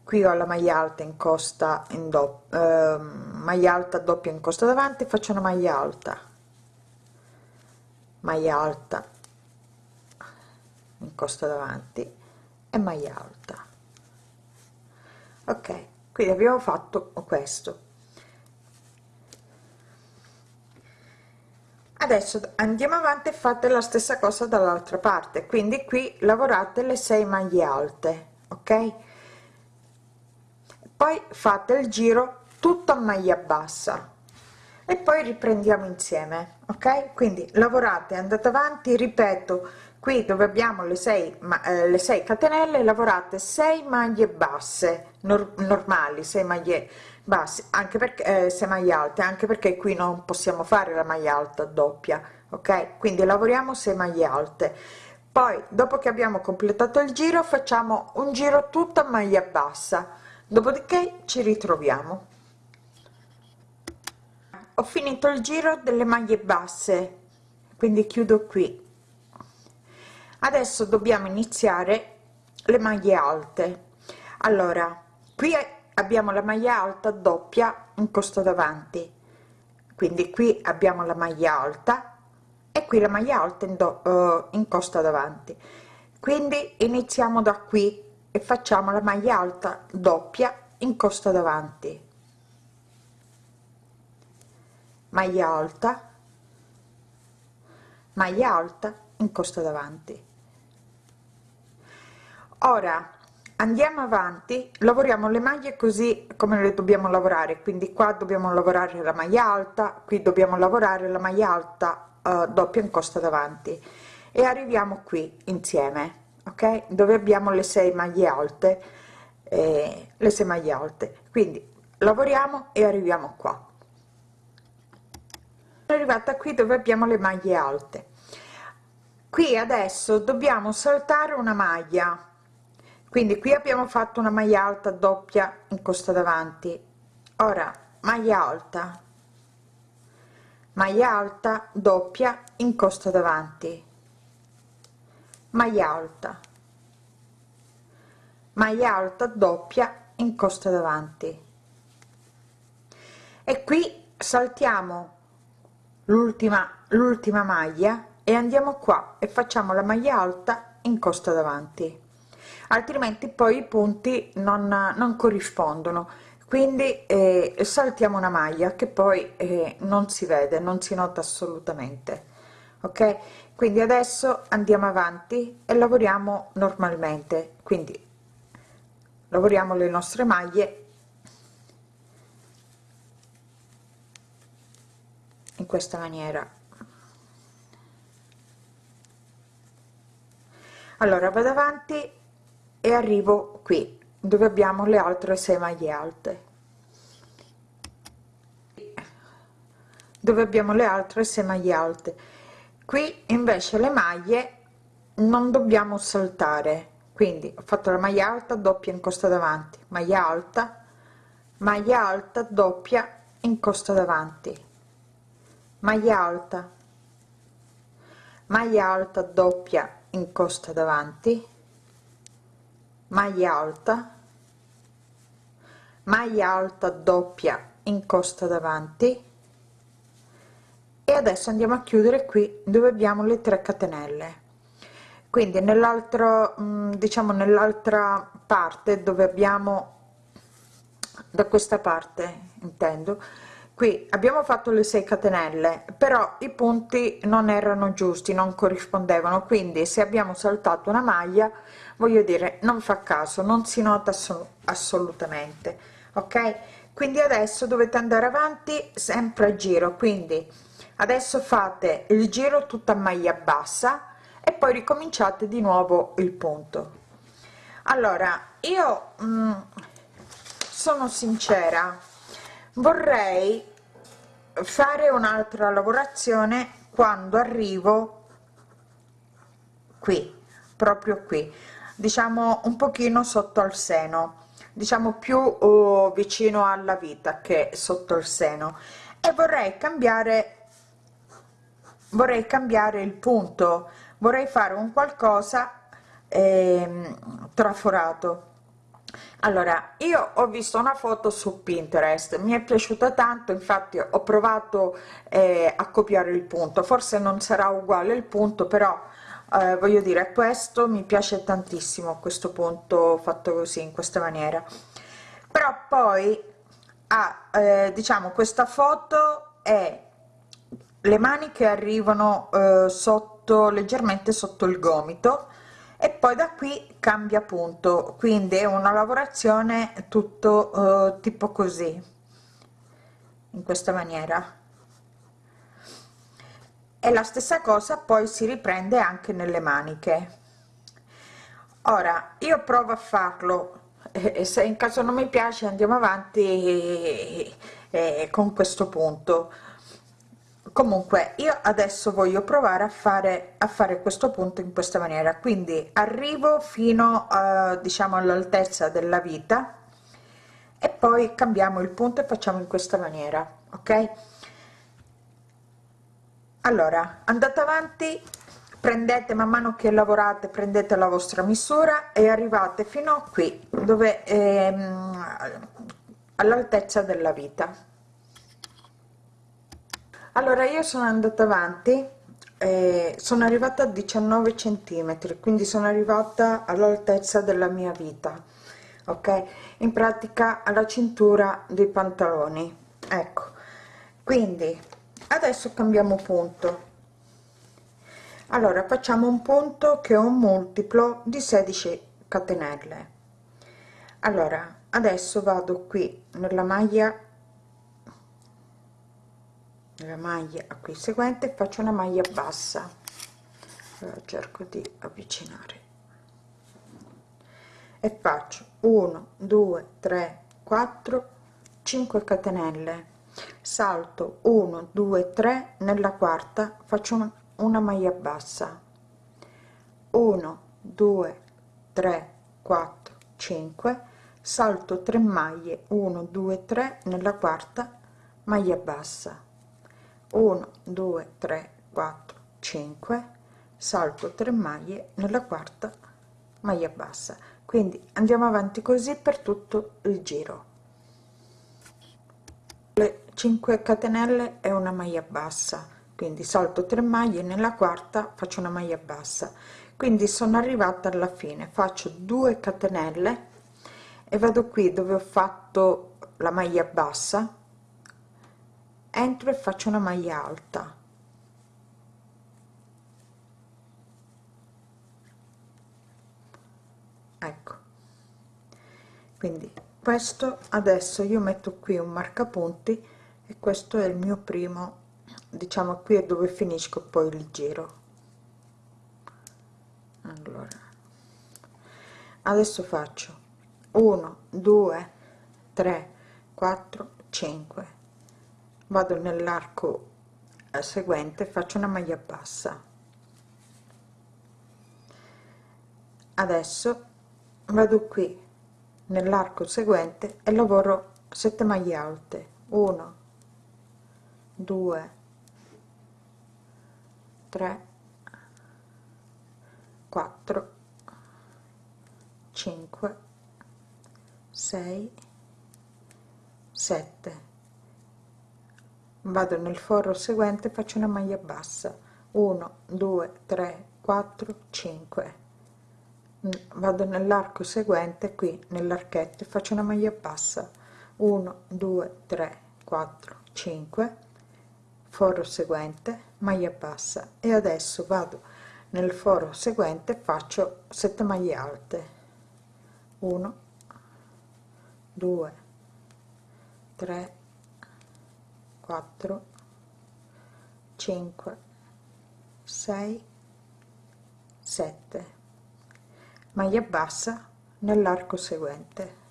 Speaker 1: qui ho la maglia alta in costa in doppia eh, maglia alta doppia in costa davanti faccio una maglia alta. Maglia alta in costa davanti e maglia alta. Ok quindi abbiamo fatto questo. Adesso andiamo avanti e fate la stessa cosa dall'altra parte. Quindi qui lavorate le 6 maglie alte ok poi fate il giro tutto a maglia bassa. E poi riprendiamo insieme ok? Quindi lavorate andate avanti ripeto qui dove abbiamo le 6 ma eh, le 6 catenelle lavorate 6 maglie basse nor normali 6 maglie basse anche perché eh, 6 maglie alte anche perché qui non possiamo fare la maglia alta doppia ok? Quindi lavoriamo 6 maglie alte. Poi dopo che abbiamo completato il giro facciamo un giro tutta maglia bassa dopodiché ci ritroviamo. Ho finito il giro delle maglie basse quindi chiudo qui. Adesso dobbiamo iniziare le maglie alte. Allora qui abbiamo la maglia alta doppia in costa davanti. Quindi qui abbiamo la maglia alta e qui la maglia alta in, do, uh, in costa davanti. Quindi iniziamo da qui e facciamo la maglia alta doppia in costa davanti. Maglia alta maglia alta in costa davanti. Ora andiamo avanti lavoriamo le maglie così come le dobbiamo lavorare quindi qua dobbiamo lavorare la maglia alta qui dobbiamo lavorare la maglia alta uh, doppia in costa davanti. E arriviamo qui insieme ok? Dove abbiamo le 6 maglie alte eh, le 6 maglie alte. Quindi lavoriamo e arriviamo qua. Arrivata qui dove abbiamo le maglie alte. Qui adesso dobbiamo saltare una maglia. Quindi qui abbiamo fatto una maglia alta doppia in costa davanti. Ora maglia alta. Maglia alta doppia in costa davanti maglia alta. Maglia alta doppia in costa davanti. E qui saltiamo l'ultima l'ultima maglia e andiamo qua e facciamo la maglia alta in costa davanti. Altrimenti poi i punti non, non corrispondono. Quindi eh, saltiamo una maglia che poi eh, non si vede non si nota assolutamente. Ok quindi adesso andiamo avanti e lavoriamo normalmente. Quindi lavoriamo le nostre maglie. In questa maniera. Allora vado avanti e arrivo qui dove abbiamo le altre 6 maglie alte. Dove abbiamo le altre 6 maglie alte qui invece le maglie non dobbiamo saltare. Quindi ho fatto la maglia alta doppia in costa davanti. Maglia alta maglia alta doppia in costa davanti. Maglia alta maglia alta doppia in costa davanti. Maglia alta maglia alta doppia in costa davanti e adesso andiamo a chiudere qui dove abbiamo le 3 catenelle. Quindi nell'altro mm, diciamo nell'altra parte dove abbiamo da questa parte intendo qui abbiamo fatto le 6 catenelle però i punti non erano giusti non corrispondevano. Quindi se abbiamo saltato una maglia voglio dire non fa caso non si nota assolutamente ok? Quindi adesso dovete andare avanti sempre a giro. Quindi adesso fate il giro tutta maglia bassa e poi ricominciate di nuovo il punto. Allora io mm, sono sincera vorrei fare un'altra lavorazione quando arrivo qui proprio qui diciamo un pochino sotto al seno diciamo più oh, vicino alla vita che sotto il seno. E vorrei cambiare vorrei cambiare il punto. Vorrei fare un qualcosa eh, traforato. Allora io ho visto una foto su pinterest mi è piaciuta tanto infatti ho provato eh, a copiare il punto. Forse non sarà uguale il punto però eh, voglio dire questo mi piace tantissimo questo punto fatto così in questa maniera. Però poi ha eh, diciamo questa foto è le maniche arrivano eh, sotto leggermente sotto il gomito e poi da qui cambia punto. Quindi è una lavorazione tutto eh, tipo così in questa maniera. E la stessa cosa poi si riprende anche nelle maniche. Ora io provo a farlo e se in caso non mi piace andiamo avanti con questo punto comunque io adesso voglio provare a fare a fare questo punto in questa maniera. Quindi arrivo fino a diciamo all'altezza della vita e poi cambiamo il punto e facciamo in questa maniera ok? Allora andate avanti prendete man mano che lavorate prendete la vostra misura e arrivate fino a qui dove ehm, all'altezza della vita allora io sono andata avanti sono arrivata a 19 centimetri quindi sono arrivata all'altezza della mia vita ok? In pratica alla cintura dei pantaloni ecco. Quindi adesso cambiamo punto. Allora facciamo un punto che è un multiplo di 16 catenelle. Allora adesso vado qui nella maglia nella maglia a qui seguente faccio una maglia bassa. Allora cerco di avvicinare. E faccio 1 2 3 4 5 catenelle. Salto 1 2 3 nella quarta faccio una, una maglia bassa. 1 2 3 4 5 salto 3 maglie 1 2 3 nella quarta maglia bassa 1 2 3 4 5 salto 3 maglie nella quarta maglia bassa. Quindi andiamo avanti così per tutto il giro. Le 5 catenelle e una maglia bassa. Quindi salto 3 maglie nella quarta faccio una maglia bassa. Quindi sono arrivata alla fine. Faccio 2 catenelle e vado qui dove ho fatto la maglia bassa entro e faccio una maglia alta. Ecco. Quindi questo adesso io metto qui un marcapunti e questo è il mio primo diciamo qui è dove finisco poi il giro. Allora. Adesso faccio 1 2 3 4 5 vado nell'arco eh, seguente faccio una maglia bassa. Adesso vado qui nell'arco seguente e lavoro 7 maglie alte. 1 2 3 4 5 6 7 vado nel forro seguente faccio una maglia bassa. 1 2 3 4 5 vado nell'arco seguente qui nell'archetto e faccio una maglia bassa. 1 2 3 4 5 forro seguente maglia bassa. E adesso vado nel foro seguente faccio 7 maglie alte. 1 2 3 4 5 6 7 maglia bassa nell'arco seguente.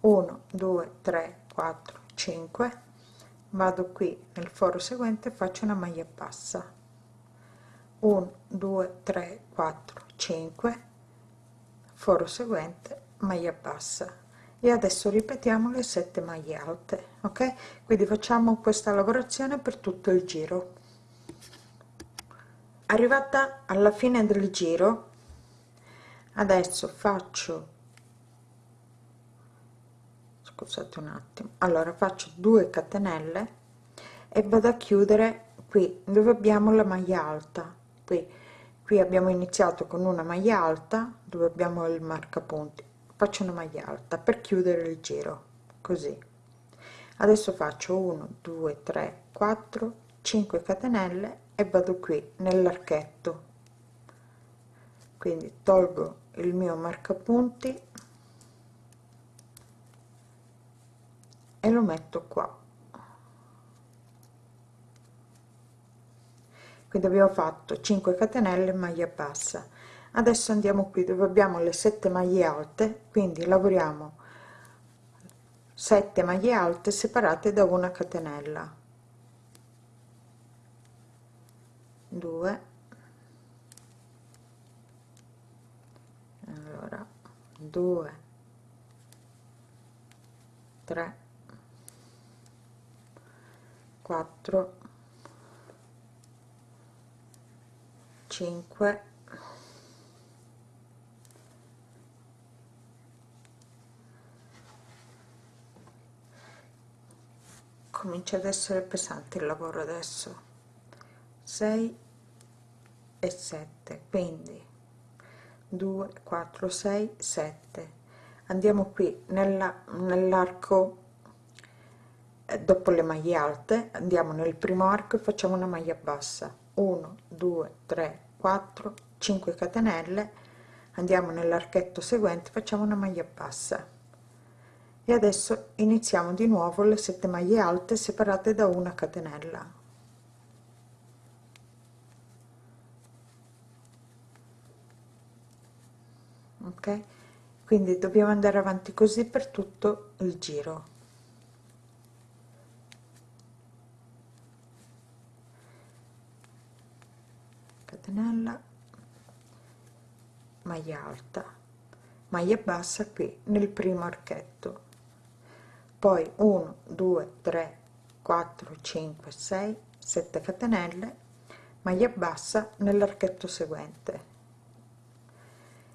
Speaker 1: 1 2 3 4 5 vado qui nel foro seguente faccio una maglia bassa. 1 2 3 4 5 foro seguente maglia bassa e adesso ripetiamo le 7 maglie alte ok? Quindi facciamo questa lavorazione per tutto il giro. Arrivata alla fine del giro adesso faccio scusate un attimo allora faccio 2 catenelle e vado a chiudere qui dove abbiamo la maglia alta. Qui qui abbiamo iniziato con una maglia alta dove abbiamo il marcapunti faccio una maglia alta per chiudere il giro così. Adesso faccio 1 2 3 4 5 catenelle e vado qui nell'archetto. Quindi tolgo il mio marcapunti e lo metto qua. Quindi abbiamo fatto 5 catenelle maglia bassa adesso andiamo qui dove abbiamo le 7 maglie alte quindi lavoriamo 7 maglie alte separate da una catenella. 2 allora 2 3 4 5 comincia ad essere pesante il lavoro adesso. 6 e 7 quindi 2 4 6 7 andiamo qui nella nell'arco eh, dopo le maglie alte andiamo nel primo arco e facciamo una maglia bassa. 1 2 3 4 5 catenelle. Andiamo nell'archetto seguente facciamo una maglia bassa e adesso iniziamo di nuovo le 7 maglie alte separate da una catenella. Ok? Quindi dobbiamo andare avanti così per tutto il giro. Catenella maglia alta maglia bassa qui nel primo archetto poi 1 2 3 4 5 6 7 catenelle maglia bassa nell'archetto seguente.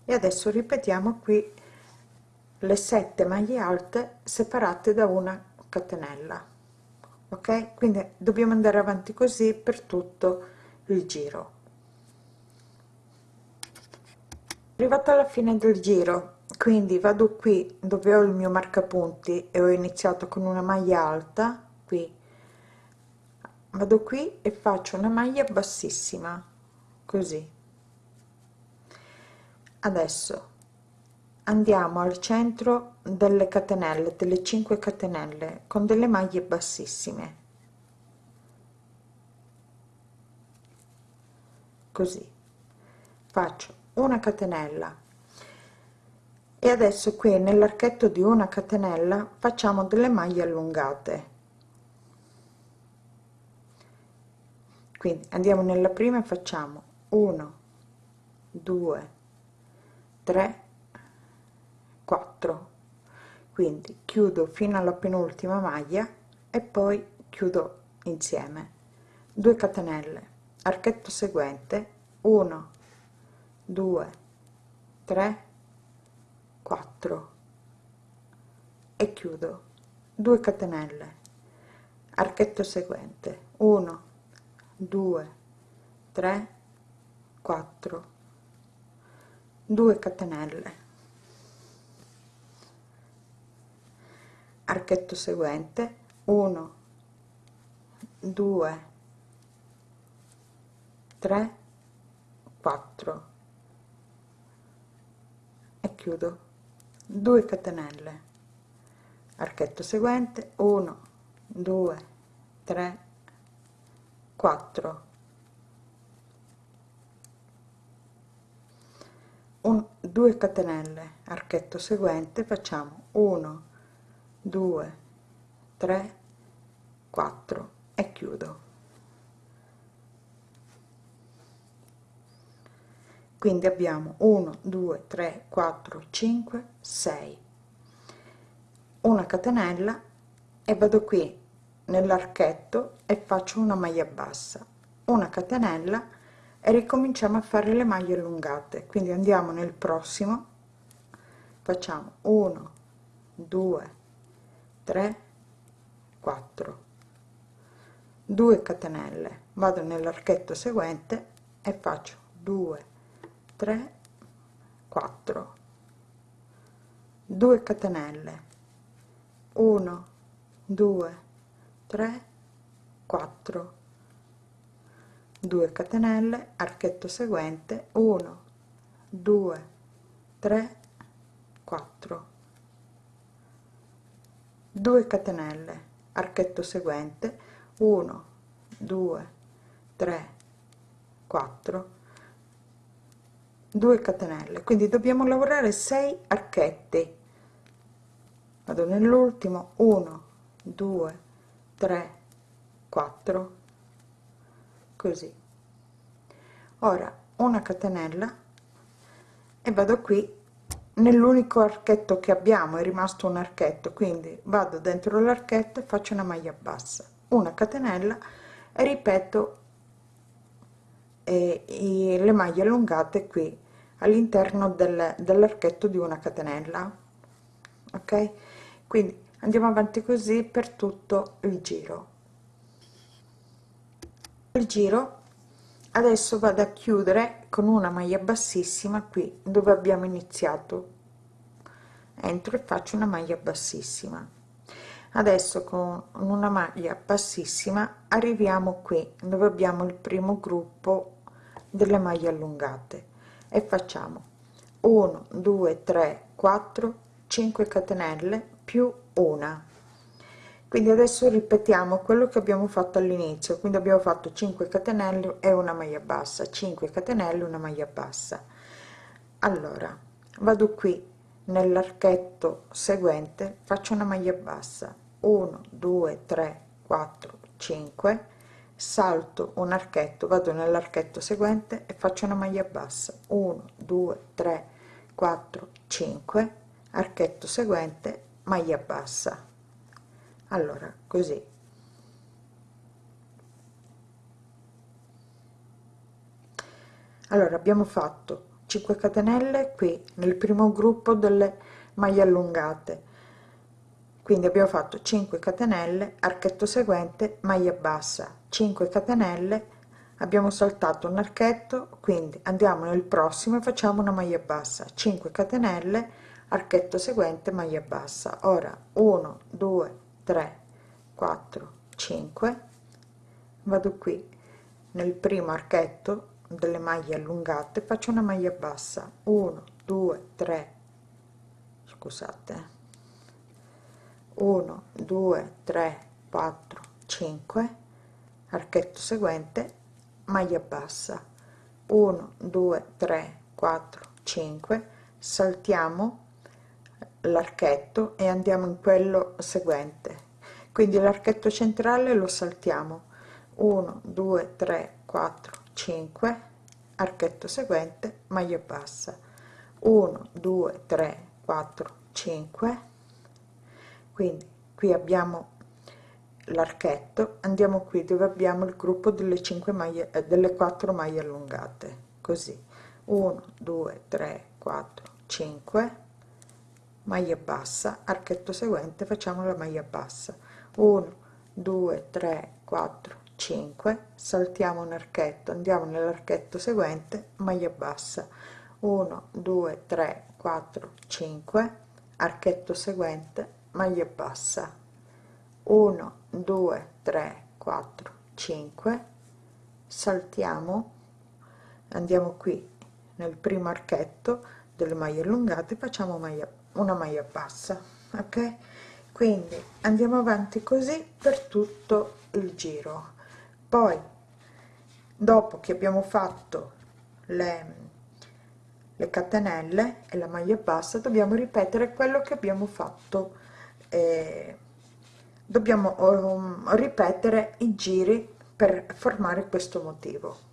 Speaker 1: E adesso ripetiamo qui le 7 maglie alte separate da una catenella ok? Quindi dobbiamo andare avanti così per tutto il giro. Arrivato alla fine del giro quindi vado qui dove ho il mio marcapunti e ho iniziato con una maglia alta qui. Vado qui e faccio una maglia bassissima così. Adesso andiamo al centro delle catenelle delle 5 catenelle con delle maglie bassissime. Così. Faccio una catenella e adesso qui nell'archetto di una catenella facciamo delle maglie allungate. Quindi andiamo nella prima e facciamo 1 2 3 4 quindi chiudo fino alla penultima maglia e poi chiudo insieme. 2 catenelle. Archetto seguente 1 2 3 4 e chiudo. 2 catenelle. Archetto seguente. 1 2 3 4 2 catenelle. Archetto seguente. 1 2 3 4 e chiudo 2 catenelle. Archetto seguente 1 2 3 4 un 2 catenelle. Archetto seguente facciamo 1 2 3 4 e chiudo quindi abbiamo 1 2 3 4 5 6 una catenella e vado qui nell'archetto e faccio una maglia bassa. Una catenella e ricominciamo a fare le maglie allungate. Quindi andiamo nel prossimo. Facciamo 1 2 3 4 2 catenelle. Vado nell'archetto seguente e faccio 2 3 4 2 catenelle. 1 2 3 4 2 catenelle archetto seguente 1 2 3 4 2 catenelle archetto seguente 1 2 3 4 2 catenelle. Quindi dobbiamo lavorare 6 archetti vado nell'ultimo. 1 2 3 4 così. Ora una catenella e vado qui nell'unico archetto che abbiamo è rimasto un archetto. Quindi vado dentro l'archetto e faccio una maglia bassa. Una catenella e ripeto eh, le maglie allungate qui all'interno del, dell'archetto di una catenella ok? Quindi andiamo avanti così per tutto il giro. Il giro adesso vado a chiudere con una maglia bassissima qui dove abbiamo iniziato. Entro e faccio una maglia bassissima. Adesso con una maglia bassissima arriviamo qui dove abbiamo il primo gruppo delle maglie allungate e facciamo 1 2 3 4 5 catenelle più una. Quindi adesso ripetiamo quello che abbiamo fatto all'inizio. Quindi abbiamo fatto 5 catenelle e una maglia bassa. 5 catenelle una maglia bassa. Allora vado qui nell'archetto seguente faccio una maglia bassa. 1 2 3 4 5 salto un archetto vado nell'archetto seguente e faccio una maglia bassa. 1 2 3 4 5 archetto seguente maglia bassa. Allora così. Allora abbiamo fatto 5 catenelle qui nel primo gruppo delle maglie allungate. Quindi abbiamo fatto 5 catenelle archetto seguente maglia bassa 5 catenelle abbiamo saltato un archetto quindi andiamo nel prossimo e facciamo una maglia bassa. 5 catenelle archetto seguente maglia bassa. Ora 1 2 3 4 5 vado qui nel primo archetto delle maglie allungate faccio una maglia bassa. 1 2 3 scusate. 1 2 3 4 5 archetto seguente maglia bassa. 1 2 3 4 5 saltiamo l'archetto e andiamo in quello seguente. Quindi l'archetto centrale lo saltiamo. 1 2 3 4 5 archetto seguente maglia bassa. 1 2 3 4 5 quindi qui abbiamo l'archetto andiamo qui dove abbiamo il gruppo delle 5 maglie eh, delle 4 maglie allungate così. 1 2 3 4 5 maglia bassa archetto seguente facciamo la maglia bassa. 1 2 3 4 5 saltiamo un archetto andiamo nell'archetto seguente maglia bassa. 1 2 3 4 5 archetto seguente maglia bassa 1 2 3 4 5 saltiamo. Andiamo qui nel primo archetto delle maglie allungate facciamo maglia una maglia bassa ok? Quindi andiamo avanti così per tutto il giro. Poi dopo che abbiamo fatto le le catenelle e la maglia bassa dobbiamo ripetere quello che abbiamo fatto eh, dobbiamo um, ripetere i giri per formare questo motivo.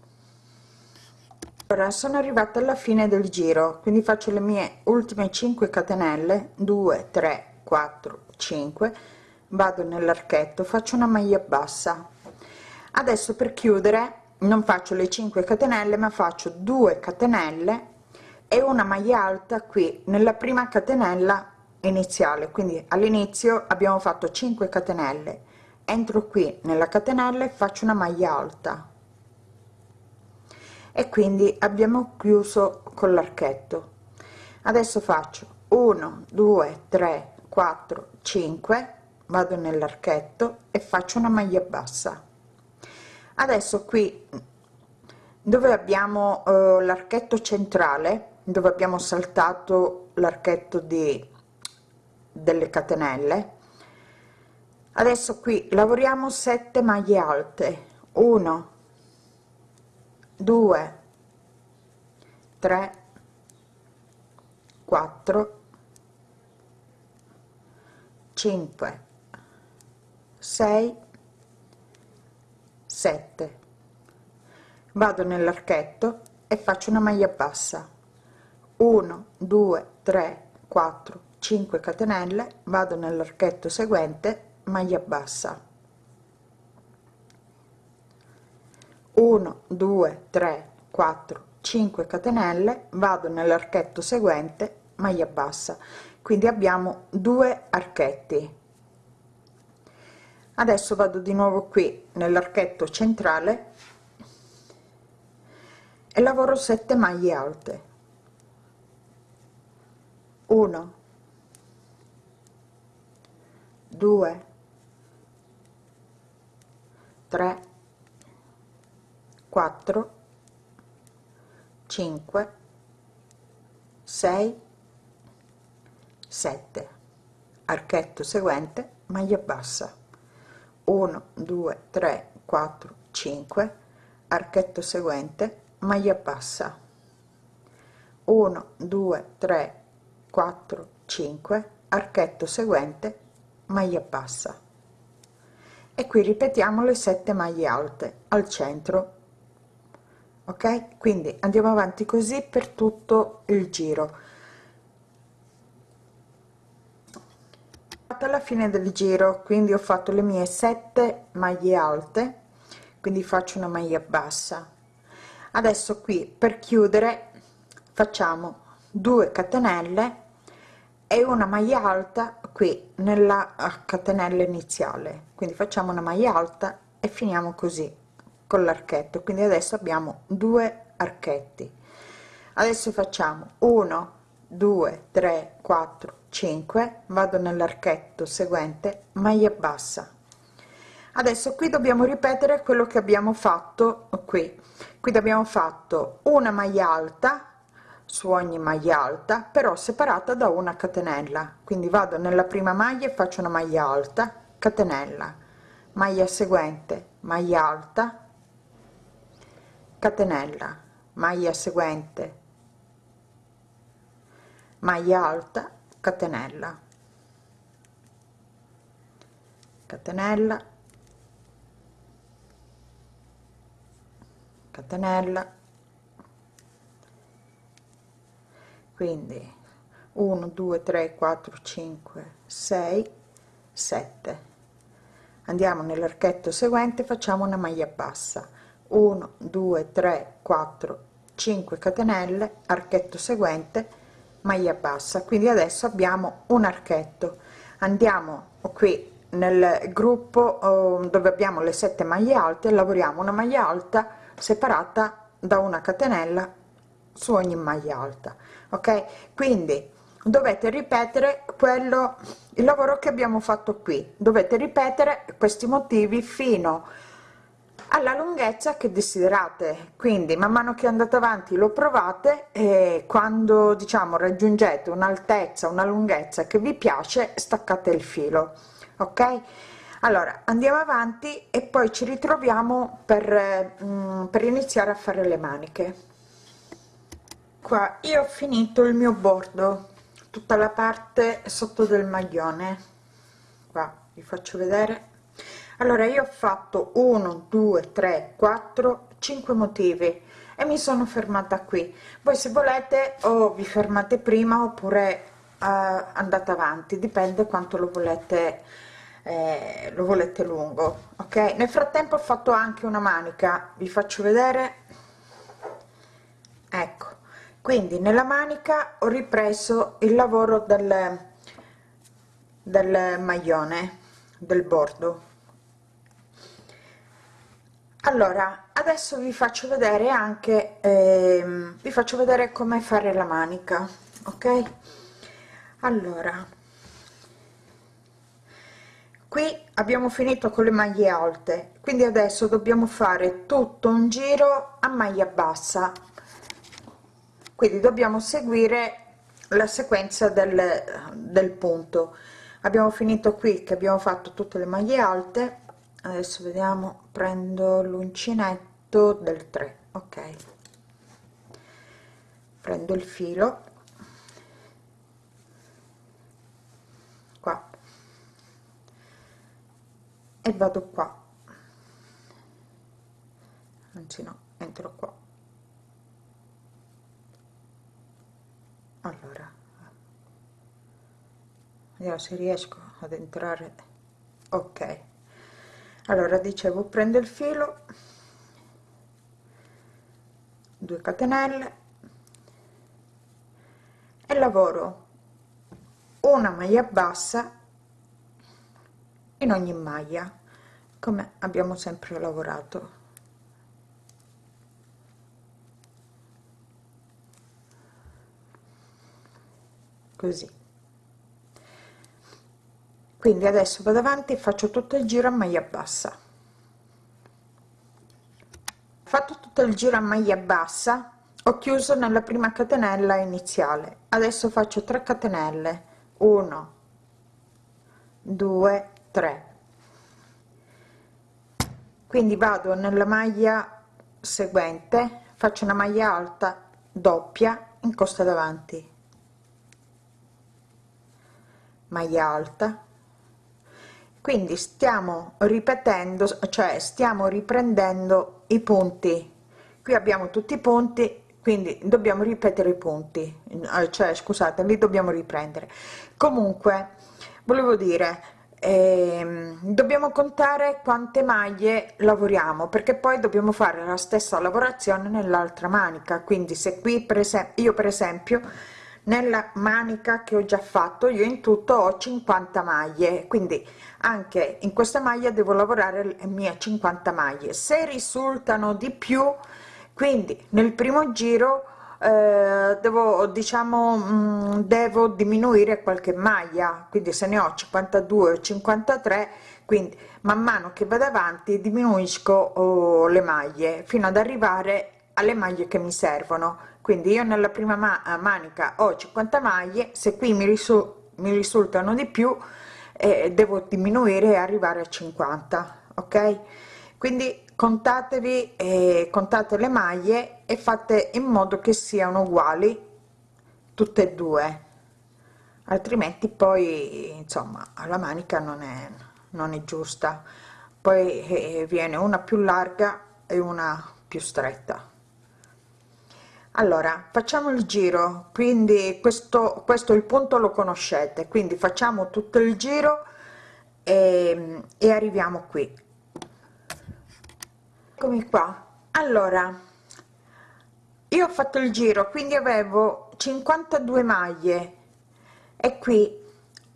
Speaker 1: Ora sono arrivata alla fine del giro quindi faccio le mie ultime 5 catenelle 2 3 4 5 vado nell'archetto faccio una maglia bassa. Adesso per chiudere non faccio le 5 catenelle ma faccio 2 catenelle e una maglia alta qui. Nella prima catenella iniziale. Quindi all'inizio abbiamo fatto 5 catenelle. Entro qui nella catenella e faccio una maglia alta. E quindi abbiamo chiuso con l'archetto. Adesso faccio 1 2 3 4 5 vado nell'archetto e faccio una maglia bassa. Adesso qui dove abbiamo eh, l'archetto centrale dove abbiamo saltato l'archetto di delle catenelle. Adesso qui lavoriamo 7 maglie alte. 1 2 3 4 5 6 7 vado nell'archetto e faccio una maglia bassa. 1 2 3 4 5 catenelle vado nell'archetto seguente maglia bassa. 1 2 3 4 5 catenelle vado nell'archetto seguente maglia bassa. Quindi abbiamo due archetti. Adesso vado di nuovo qui nell'archetto centrale e lavoro 7 maglie alte. 1 2 3 4 5 6 7 archetto seguente maglia bassa. 1 2 3 4 5 archetto seguente maglia bassa. 1 2 3 4 5 archetto seguente maglia bassa. E qui ripetiamo le 7 maglie alte al centro. Ok? Quindi andiamo avanti così per tutto il giro. Alla fine del giro quindi ho fatto le mie 7 maglie alte quindi faccio una maglia bassa. Adesso qui per chiudere facciamo 2 catenelle e una maglia alta qui nella catenella iniziale. Quindi facciamo una maglia alta e finiamo così con l'archetto. Quindi adesso abbiamo due archetti. Adesso facciamo 1 2 3 4 5 vado nell'archetto seguente maglia bassa. Adesso qui dobbiamo ripetere quello che abbiamo fatto qui. Qui abbiamo fatto una maglia alta su ogni maglia alta però separata da una catenella. Quindi vado nella prima maglia e faccio una maglia alta catenella. Maglia seguente maglia alta catenella. Maglia seguente maglia alta catenella. Catenella catenella quindi 1 2 3 4 5 6 7 andiamo nell'archetto seguente facciamo una maglia bassa. 1 2 3 4 5 catenelle archetto seguente maglia bassa. Quindi adesso abbiamo un archetto. Andiamo qui nel gruppo oh, dove abbiamo le sette maglie alte lavoriamo una maglia alta separata da una catenella su ogni maglia alta ok? Quindi dovete ripetere quello il lavoro che abbiamo fatto qui. Dovete ripetere questi motivi fino alla lunghezza che desiderate. Quindi man mano che andate avanti lo provate e quando diciamo raggiungete un'altezza una lunghezza che vi piace staccate il filo. Ok? Allora andiamo avanti e poi ci ritroviamo per, mm, per iniziare a fare le maniche qua io ho finito il mio bordo tutta la parte sotto del maglione. Qua vi faccio vedere. Allora io ho fatto 1 2 3 4 5 motivi e mi sono fermata qui. Voi se volete o vi fermate prima oppure uh, andate avanti dipende quanto lo volete eh, lo volete lungo ok? Nel frattempo ho fatto anche una manica vi faccio vedere. Ecco quindi nella manica ho ripreso il lavoro del del maglione del bordo. Allora adesso vi faccio vedere anche ehm, vi faccio vedere come fare la manica ok? Allora qui abbiamo finito con le maglie alte. Quindi adesso dobbiamo fare tutto un giro a maglia bassa quindi dobbiamo seguire la sequenza del, del punto. Abbiamo finito qui che abbiamo fatto tutte le maglie alte. Adesso vediamo prendo l'uncinetto del 3 ok. Prendo il filo. E vado qua. Anzi no entro qua allora vediamo se riesco ad entrare ok. Allora dicevo prendo il filo 2 catenelle e lavoro una maglia bassa in ogni maglia come abbiamo sempre lavorato così. Quindi adesso vado avanti e faccio tutto il giro a maglia bassa. Fatto tutto il giro a maglia bassa ho chiuso nella prima catenella iniziale. Adesso faccio 3 catenelle. 1 2 3 quindi vado nella maglia seguente faccio una maglia alta doppia in costa davanti maglia alta. Quindi stiamo ripetendo cioè stiamo riprendendo i punti. Qui abbiamo tutti i punti quindi dobbiamo ripetere i punti. Eh, cioè scusate li dobbiamo riprendere. Comunque volevo dire eh, dobbiamo contare quante maglie lavoriamo perché poi dobbiamo fare la stessa lavorazione nell'altra manica. Quindi se qui per esempio io per esempio nella manica che ho già fatto. Io in tutto ho 50 maglie quindi anche in questa maglia devo lavorare le mie 50 maglie. Se risultano di più quindi nel primo giro eh, devo diciamo mh, mm, devo diminuire qualche maglia quindi se ne ho 52 o 53 quindi man mano che vado avanti diminuisco oh, le maglie fino ad arrivare alle maglie che mi servono quindi io nella prima ma manica ho 50 maglie se qui mi, risu mi risultano di più eh, devo diminuire e arrivare a 50 ok? Quindi contatevi eh, contate le maglie e fate in modo che siano uguali tutte e due. Altrimenti poi insomma la manica non è non è giusta. Poi eh, viene una più larga e una più stretta allora facciamo il giro quindi questo questo il punto lo conoscete quindi facciamo tutto il giro e, e arriviamo qui. Eccomi qua. Allora io ho fatto il giro quindi avevo 52 maglie e qui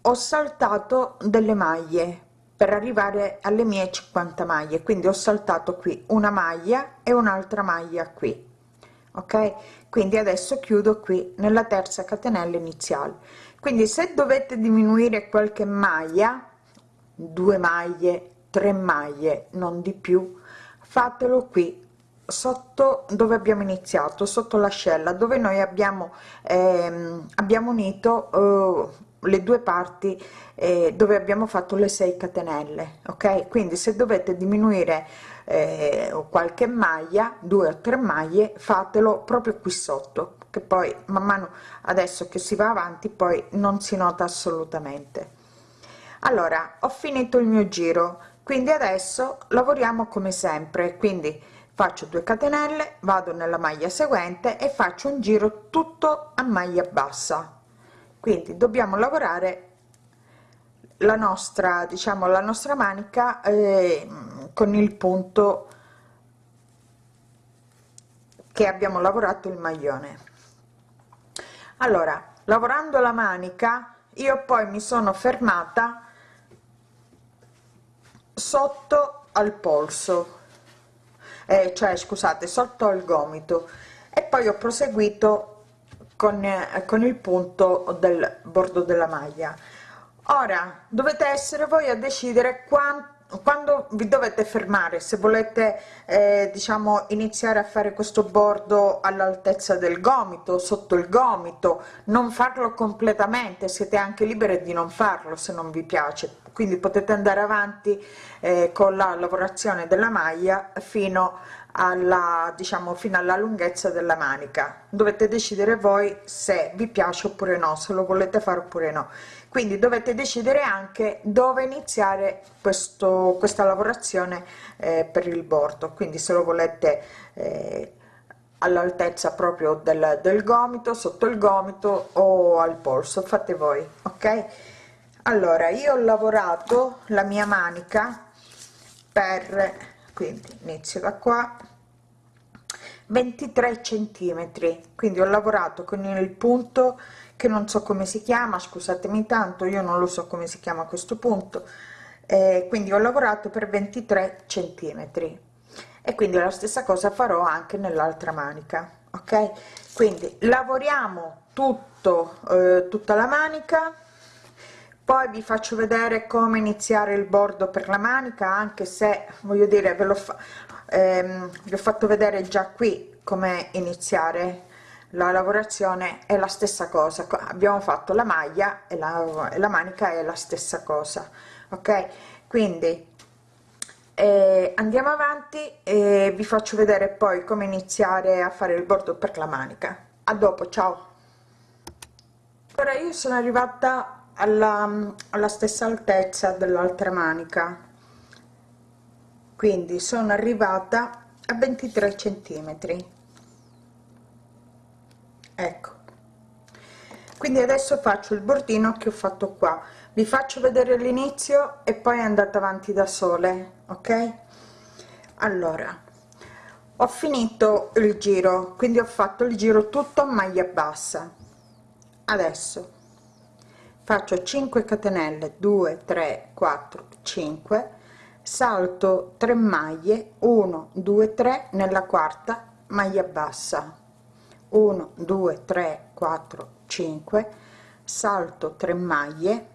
Speaker 1: ho saltato delle maglie per arrivare alle mie 50 maglie quindi ho saltato qui una maglia e un'altra maglia qui ok? Quindi adesso chiudo qui nella terza catenella iniziale. Quindi se dovete diminuire qualche maglia due maglie tre maglie non di più fatelo qui sotto dove abbiamo iniziato sotto l'ascella dove noi abbiamo ehm, abbiamo unito eh, le due parti eh, dove abbiamo fatto le 6 catenelle ok? Quindi se dovete diminuire eh, qualche maglia due o tre maglie fatelo proprio qui sotto che poi man mano adesso che si va avanti poi non si nota assolutamente. Allora ho finito il mio giro. Quindi adesso lavoriamo come sempre. Quindi faccio 2 catenelle vado nella maglia seguente e faccio un giro tutto a maglia bassa quindi dobbiamo lavorare la nostra diciamo la nostra manica eh, con il punto che abbiamo lavorato il maglione. Allora lavorando la manica io poi mi sono fermata sotto al polso. Eh, cioè scusate sotto al gomito. E poi ho proseguito con, con il punto del bordo della maglia. Ora dovete essere voi a decidere quanto quando vi dovete fermare se volete eh, diciamo iniziare a fare questo bordo all'altezza del gomito sotto il gomito. Non farlo completamente siete anche libere di non farlo se non vi piace. Quindi potete andare avanti eh, con la lavorazione della maglia fino alla diciamo fino alla lunghezza della manica. Dovete decidere voi se vi piace oppure no se lo volete fare oppure no. Quindi dovete decidere anche dove iniziare questo questa lavorazione eh, per il bordo. Quindi se lo volete eh, all'altezza proprio del, del gomito sotto il gomito o al polso fate voi ok? Allora io ho lavorato la mia manica per quindi inizio da qua. 23 centimetri. Quindi ho lavorato con il punto che non so come si chiama scusatemi tanto io non lo so come si chiama questo punto. Eh, quindi ho lavorato per 23 centimetri. E quindi la stessa cosa farò anche nell'altra manica ok? Quindi lavoriamo tutto eh, tutta la manica poi vi faccio vedere come iniziare il bordo per la manica anche se voglio dire ve lo fa ehm, fatto vedere già qui come iniziare la lavorazione è la stessa cosa. Abbiamo fatto la maglia e la, e la manica è la stessa cosa ok? Quindi eh, andiamo avanti e vi faccio vedere poi come iniziare a fare il bordo per la manica. A dopo ciao! Ora io sono arrivata alla, alla stessa altezza dell'altra manica. Quindi sono arrivata a 23 centimetri. Ecco. Quindi adesso faccio il bordino che ho fatto qua. Vi faccio vedere l'inizio e poi andate avanti da sole ok? Allora ho finito il giro. Quindi ho fatto il giro tutto a maglia bassa. Adesso faccio 5 catenelle 2 3 4 5 salto 3 maglie 1 2 3 nella quarta maglia bassa. 1 2 3 4 5 salto 3 maglie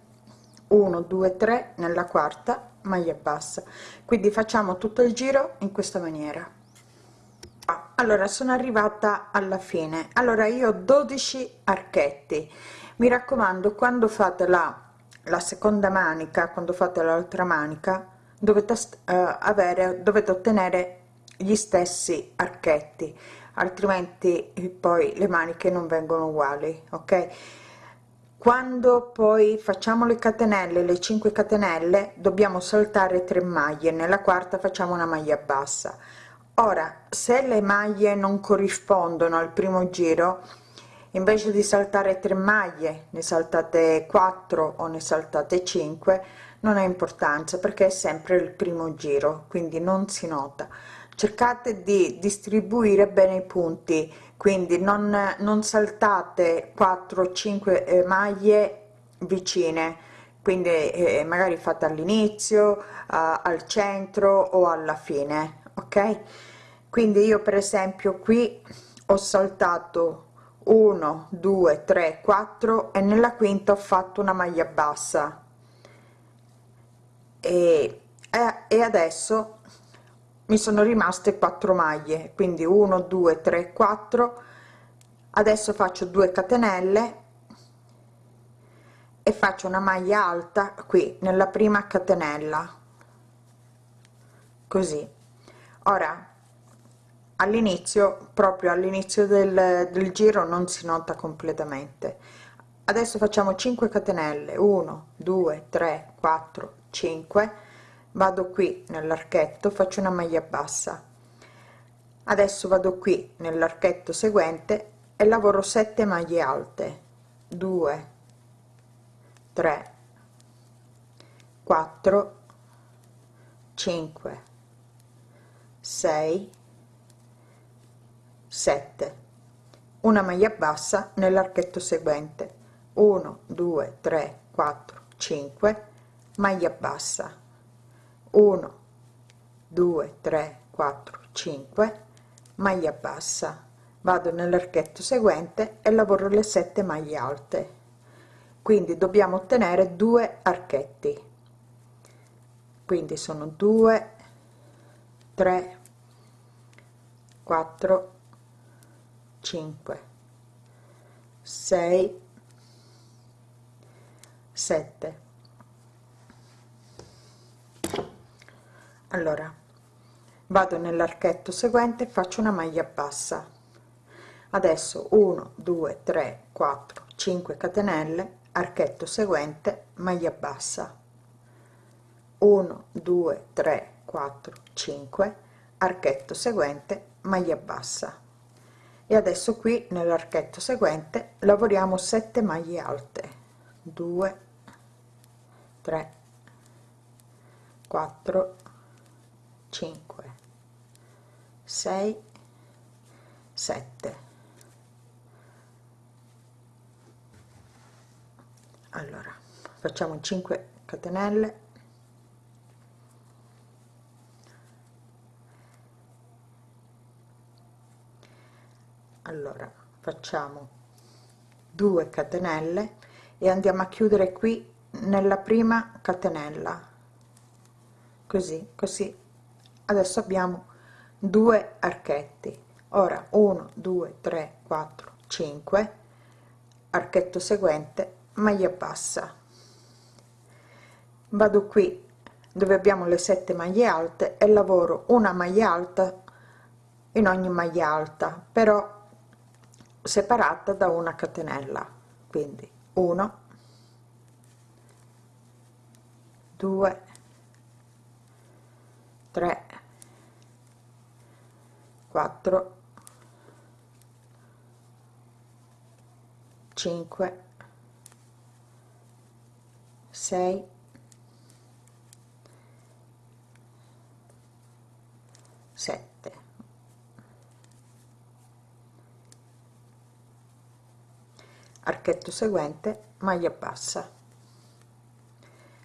Speaker 1: 1 2 3 nella quarta maglia bassa. Quindi facciamo tutto il giro in questa maniera. Allora sono arrivata alla fine. Allora io ho 12 archetti mi raccomando quando fate la la seconda manica quando fate l'altra manica dovete uh, avere dovete ottenere gli stessi archetti altrimenti poi le maniche non vengono uguali ok? Quando poi facciamo le catenelle le 5 catenelle dobbiamo saltare 3 maglie nella quarta facciamo una maglia bassa. Ora se le maglie non corrispondono al primo giro invece di saltare 3 maglie ne saltate 4 o ne saltate 5 non ha importanza perché è sempre il primo giro quindi non si nota. Cercate di distribuire bene i punti quindi non, non saltate 4 5 eh, maglie vicine quindi eh, magari fate all'inizio eh, al centro o alla fine ok? Quindi io per esempio qui ho saltato 1 2 3 4 e nella quinta ho fatto una maglia bassa. E, e adesso mi sono rimaste 4 maglie quindi 1 2 3 4 adesso faccio 2 catenelle e faccio una maglia alta qui nella prima catenella. Così. Ora all'inizio proprio all'inizio del, del giro non si nota completamente. Adesso facciamo 5 catenelle. 1 2 3 4 5 vado qui nell'archetto faccio una maglia bassa. Adesso vado qui nell'archetto seguente e lavoro 7 maglie alte. 2 3 4 5 6 7 una maglia bassa nell'archetto seguente. 1 2 3 4 5 maglia bassa. 1 2 3 4 5 maglia bassa. Vado nell'archetto seguente e lavoro le 7 maglie alte. Quindi dobbiamo ottenere due archetti. Quindi sono 2 3 4 5 6 7 allora vado nell'archetto seguente faccio una maglia bassa. Adesso 1 2 3 4 5 catenelle archetto seguente maglia bassa. 1 2 3 4 5 archetto seguente maglia bassa e adesso qui nell'archetto seguente lavoriamo 7 maglie alte. 2 3 4 5 6 7 allora facciamo 5 catenelle allora facciamo 2 catenelle e andiamo a chiudere qui nella prima catenella. Così così. Adesso abbiamo due archetti. Ora 1 2 3 4 5 archetto seguente maglia bassa. Vado qui dove abbiamo le sette maglie alte e lavoro una maglia alta in ogni maglia alta. Però separata da una catenella. Quindi 1 2 3 4 5 6 7 archetto seguente maglia bassa.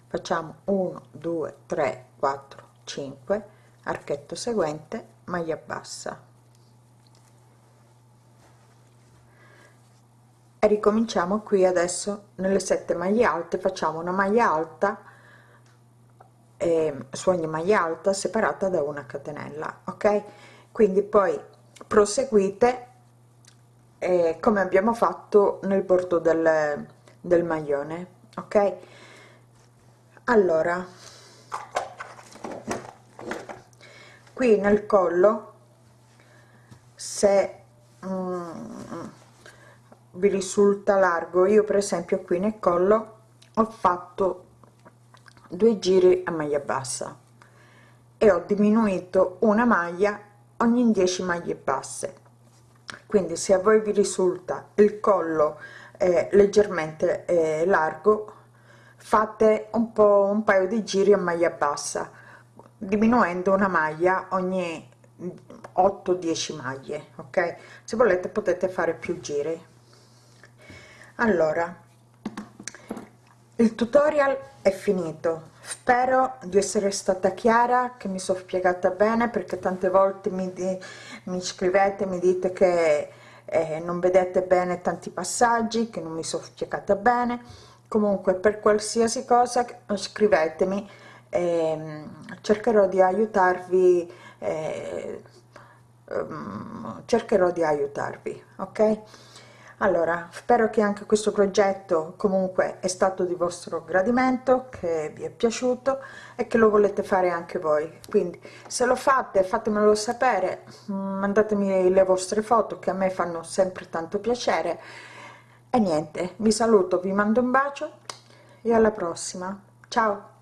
Speaker 1: Facciamo 1 2 3 4 5 archetto seguente maglia bassa. E ricominciamo qui adesso nelle sette maglie alte facciamo una maglia alta eh, su ogni maglia alta separata da una catenella ok? Quindi poi proseguite eh, come abbiamo fatto nel bordo del, del maglione ok? Allora qui nel collo se mm, vi risulta largo io per esempio qui nel collo ho fatto due giri a maglia bassa e ho diminuito una maglia ogni 10 maglie basse quindi se a voi vi risulta il collo eh, leggermente eh, largo fate un po un paio di giri a maglia bassa diminuendo una maglia ogni 8 10 maglie ok? Se volete potete fare più giri. Allora il tutorial è finito. Spero di essere stata chiara che mi sono spiegata bene perché tante volte mi, di, mi scrivete mi dite che eh, non vedete bene tanti passaggi che non mi sono spiegata bene. Comunque per qualsiasi cosa scrivetemi. Eh, cercherò di aiutarvi eh, um, cercherò di aiutarvi ok allora spero che anche questo progetto comunque è stato di vostro gradimento che vi è piaciuto e che lo volete fare anche voi. Quindi se lo fate fatemelo sapere mandatemi le vostre foto che a me fanno sempre tanto piacere. E niente vi saluto vi mando un bacio e alla prossima. Ciao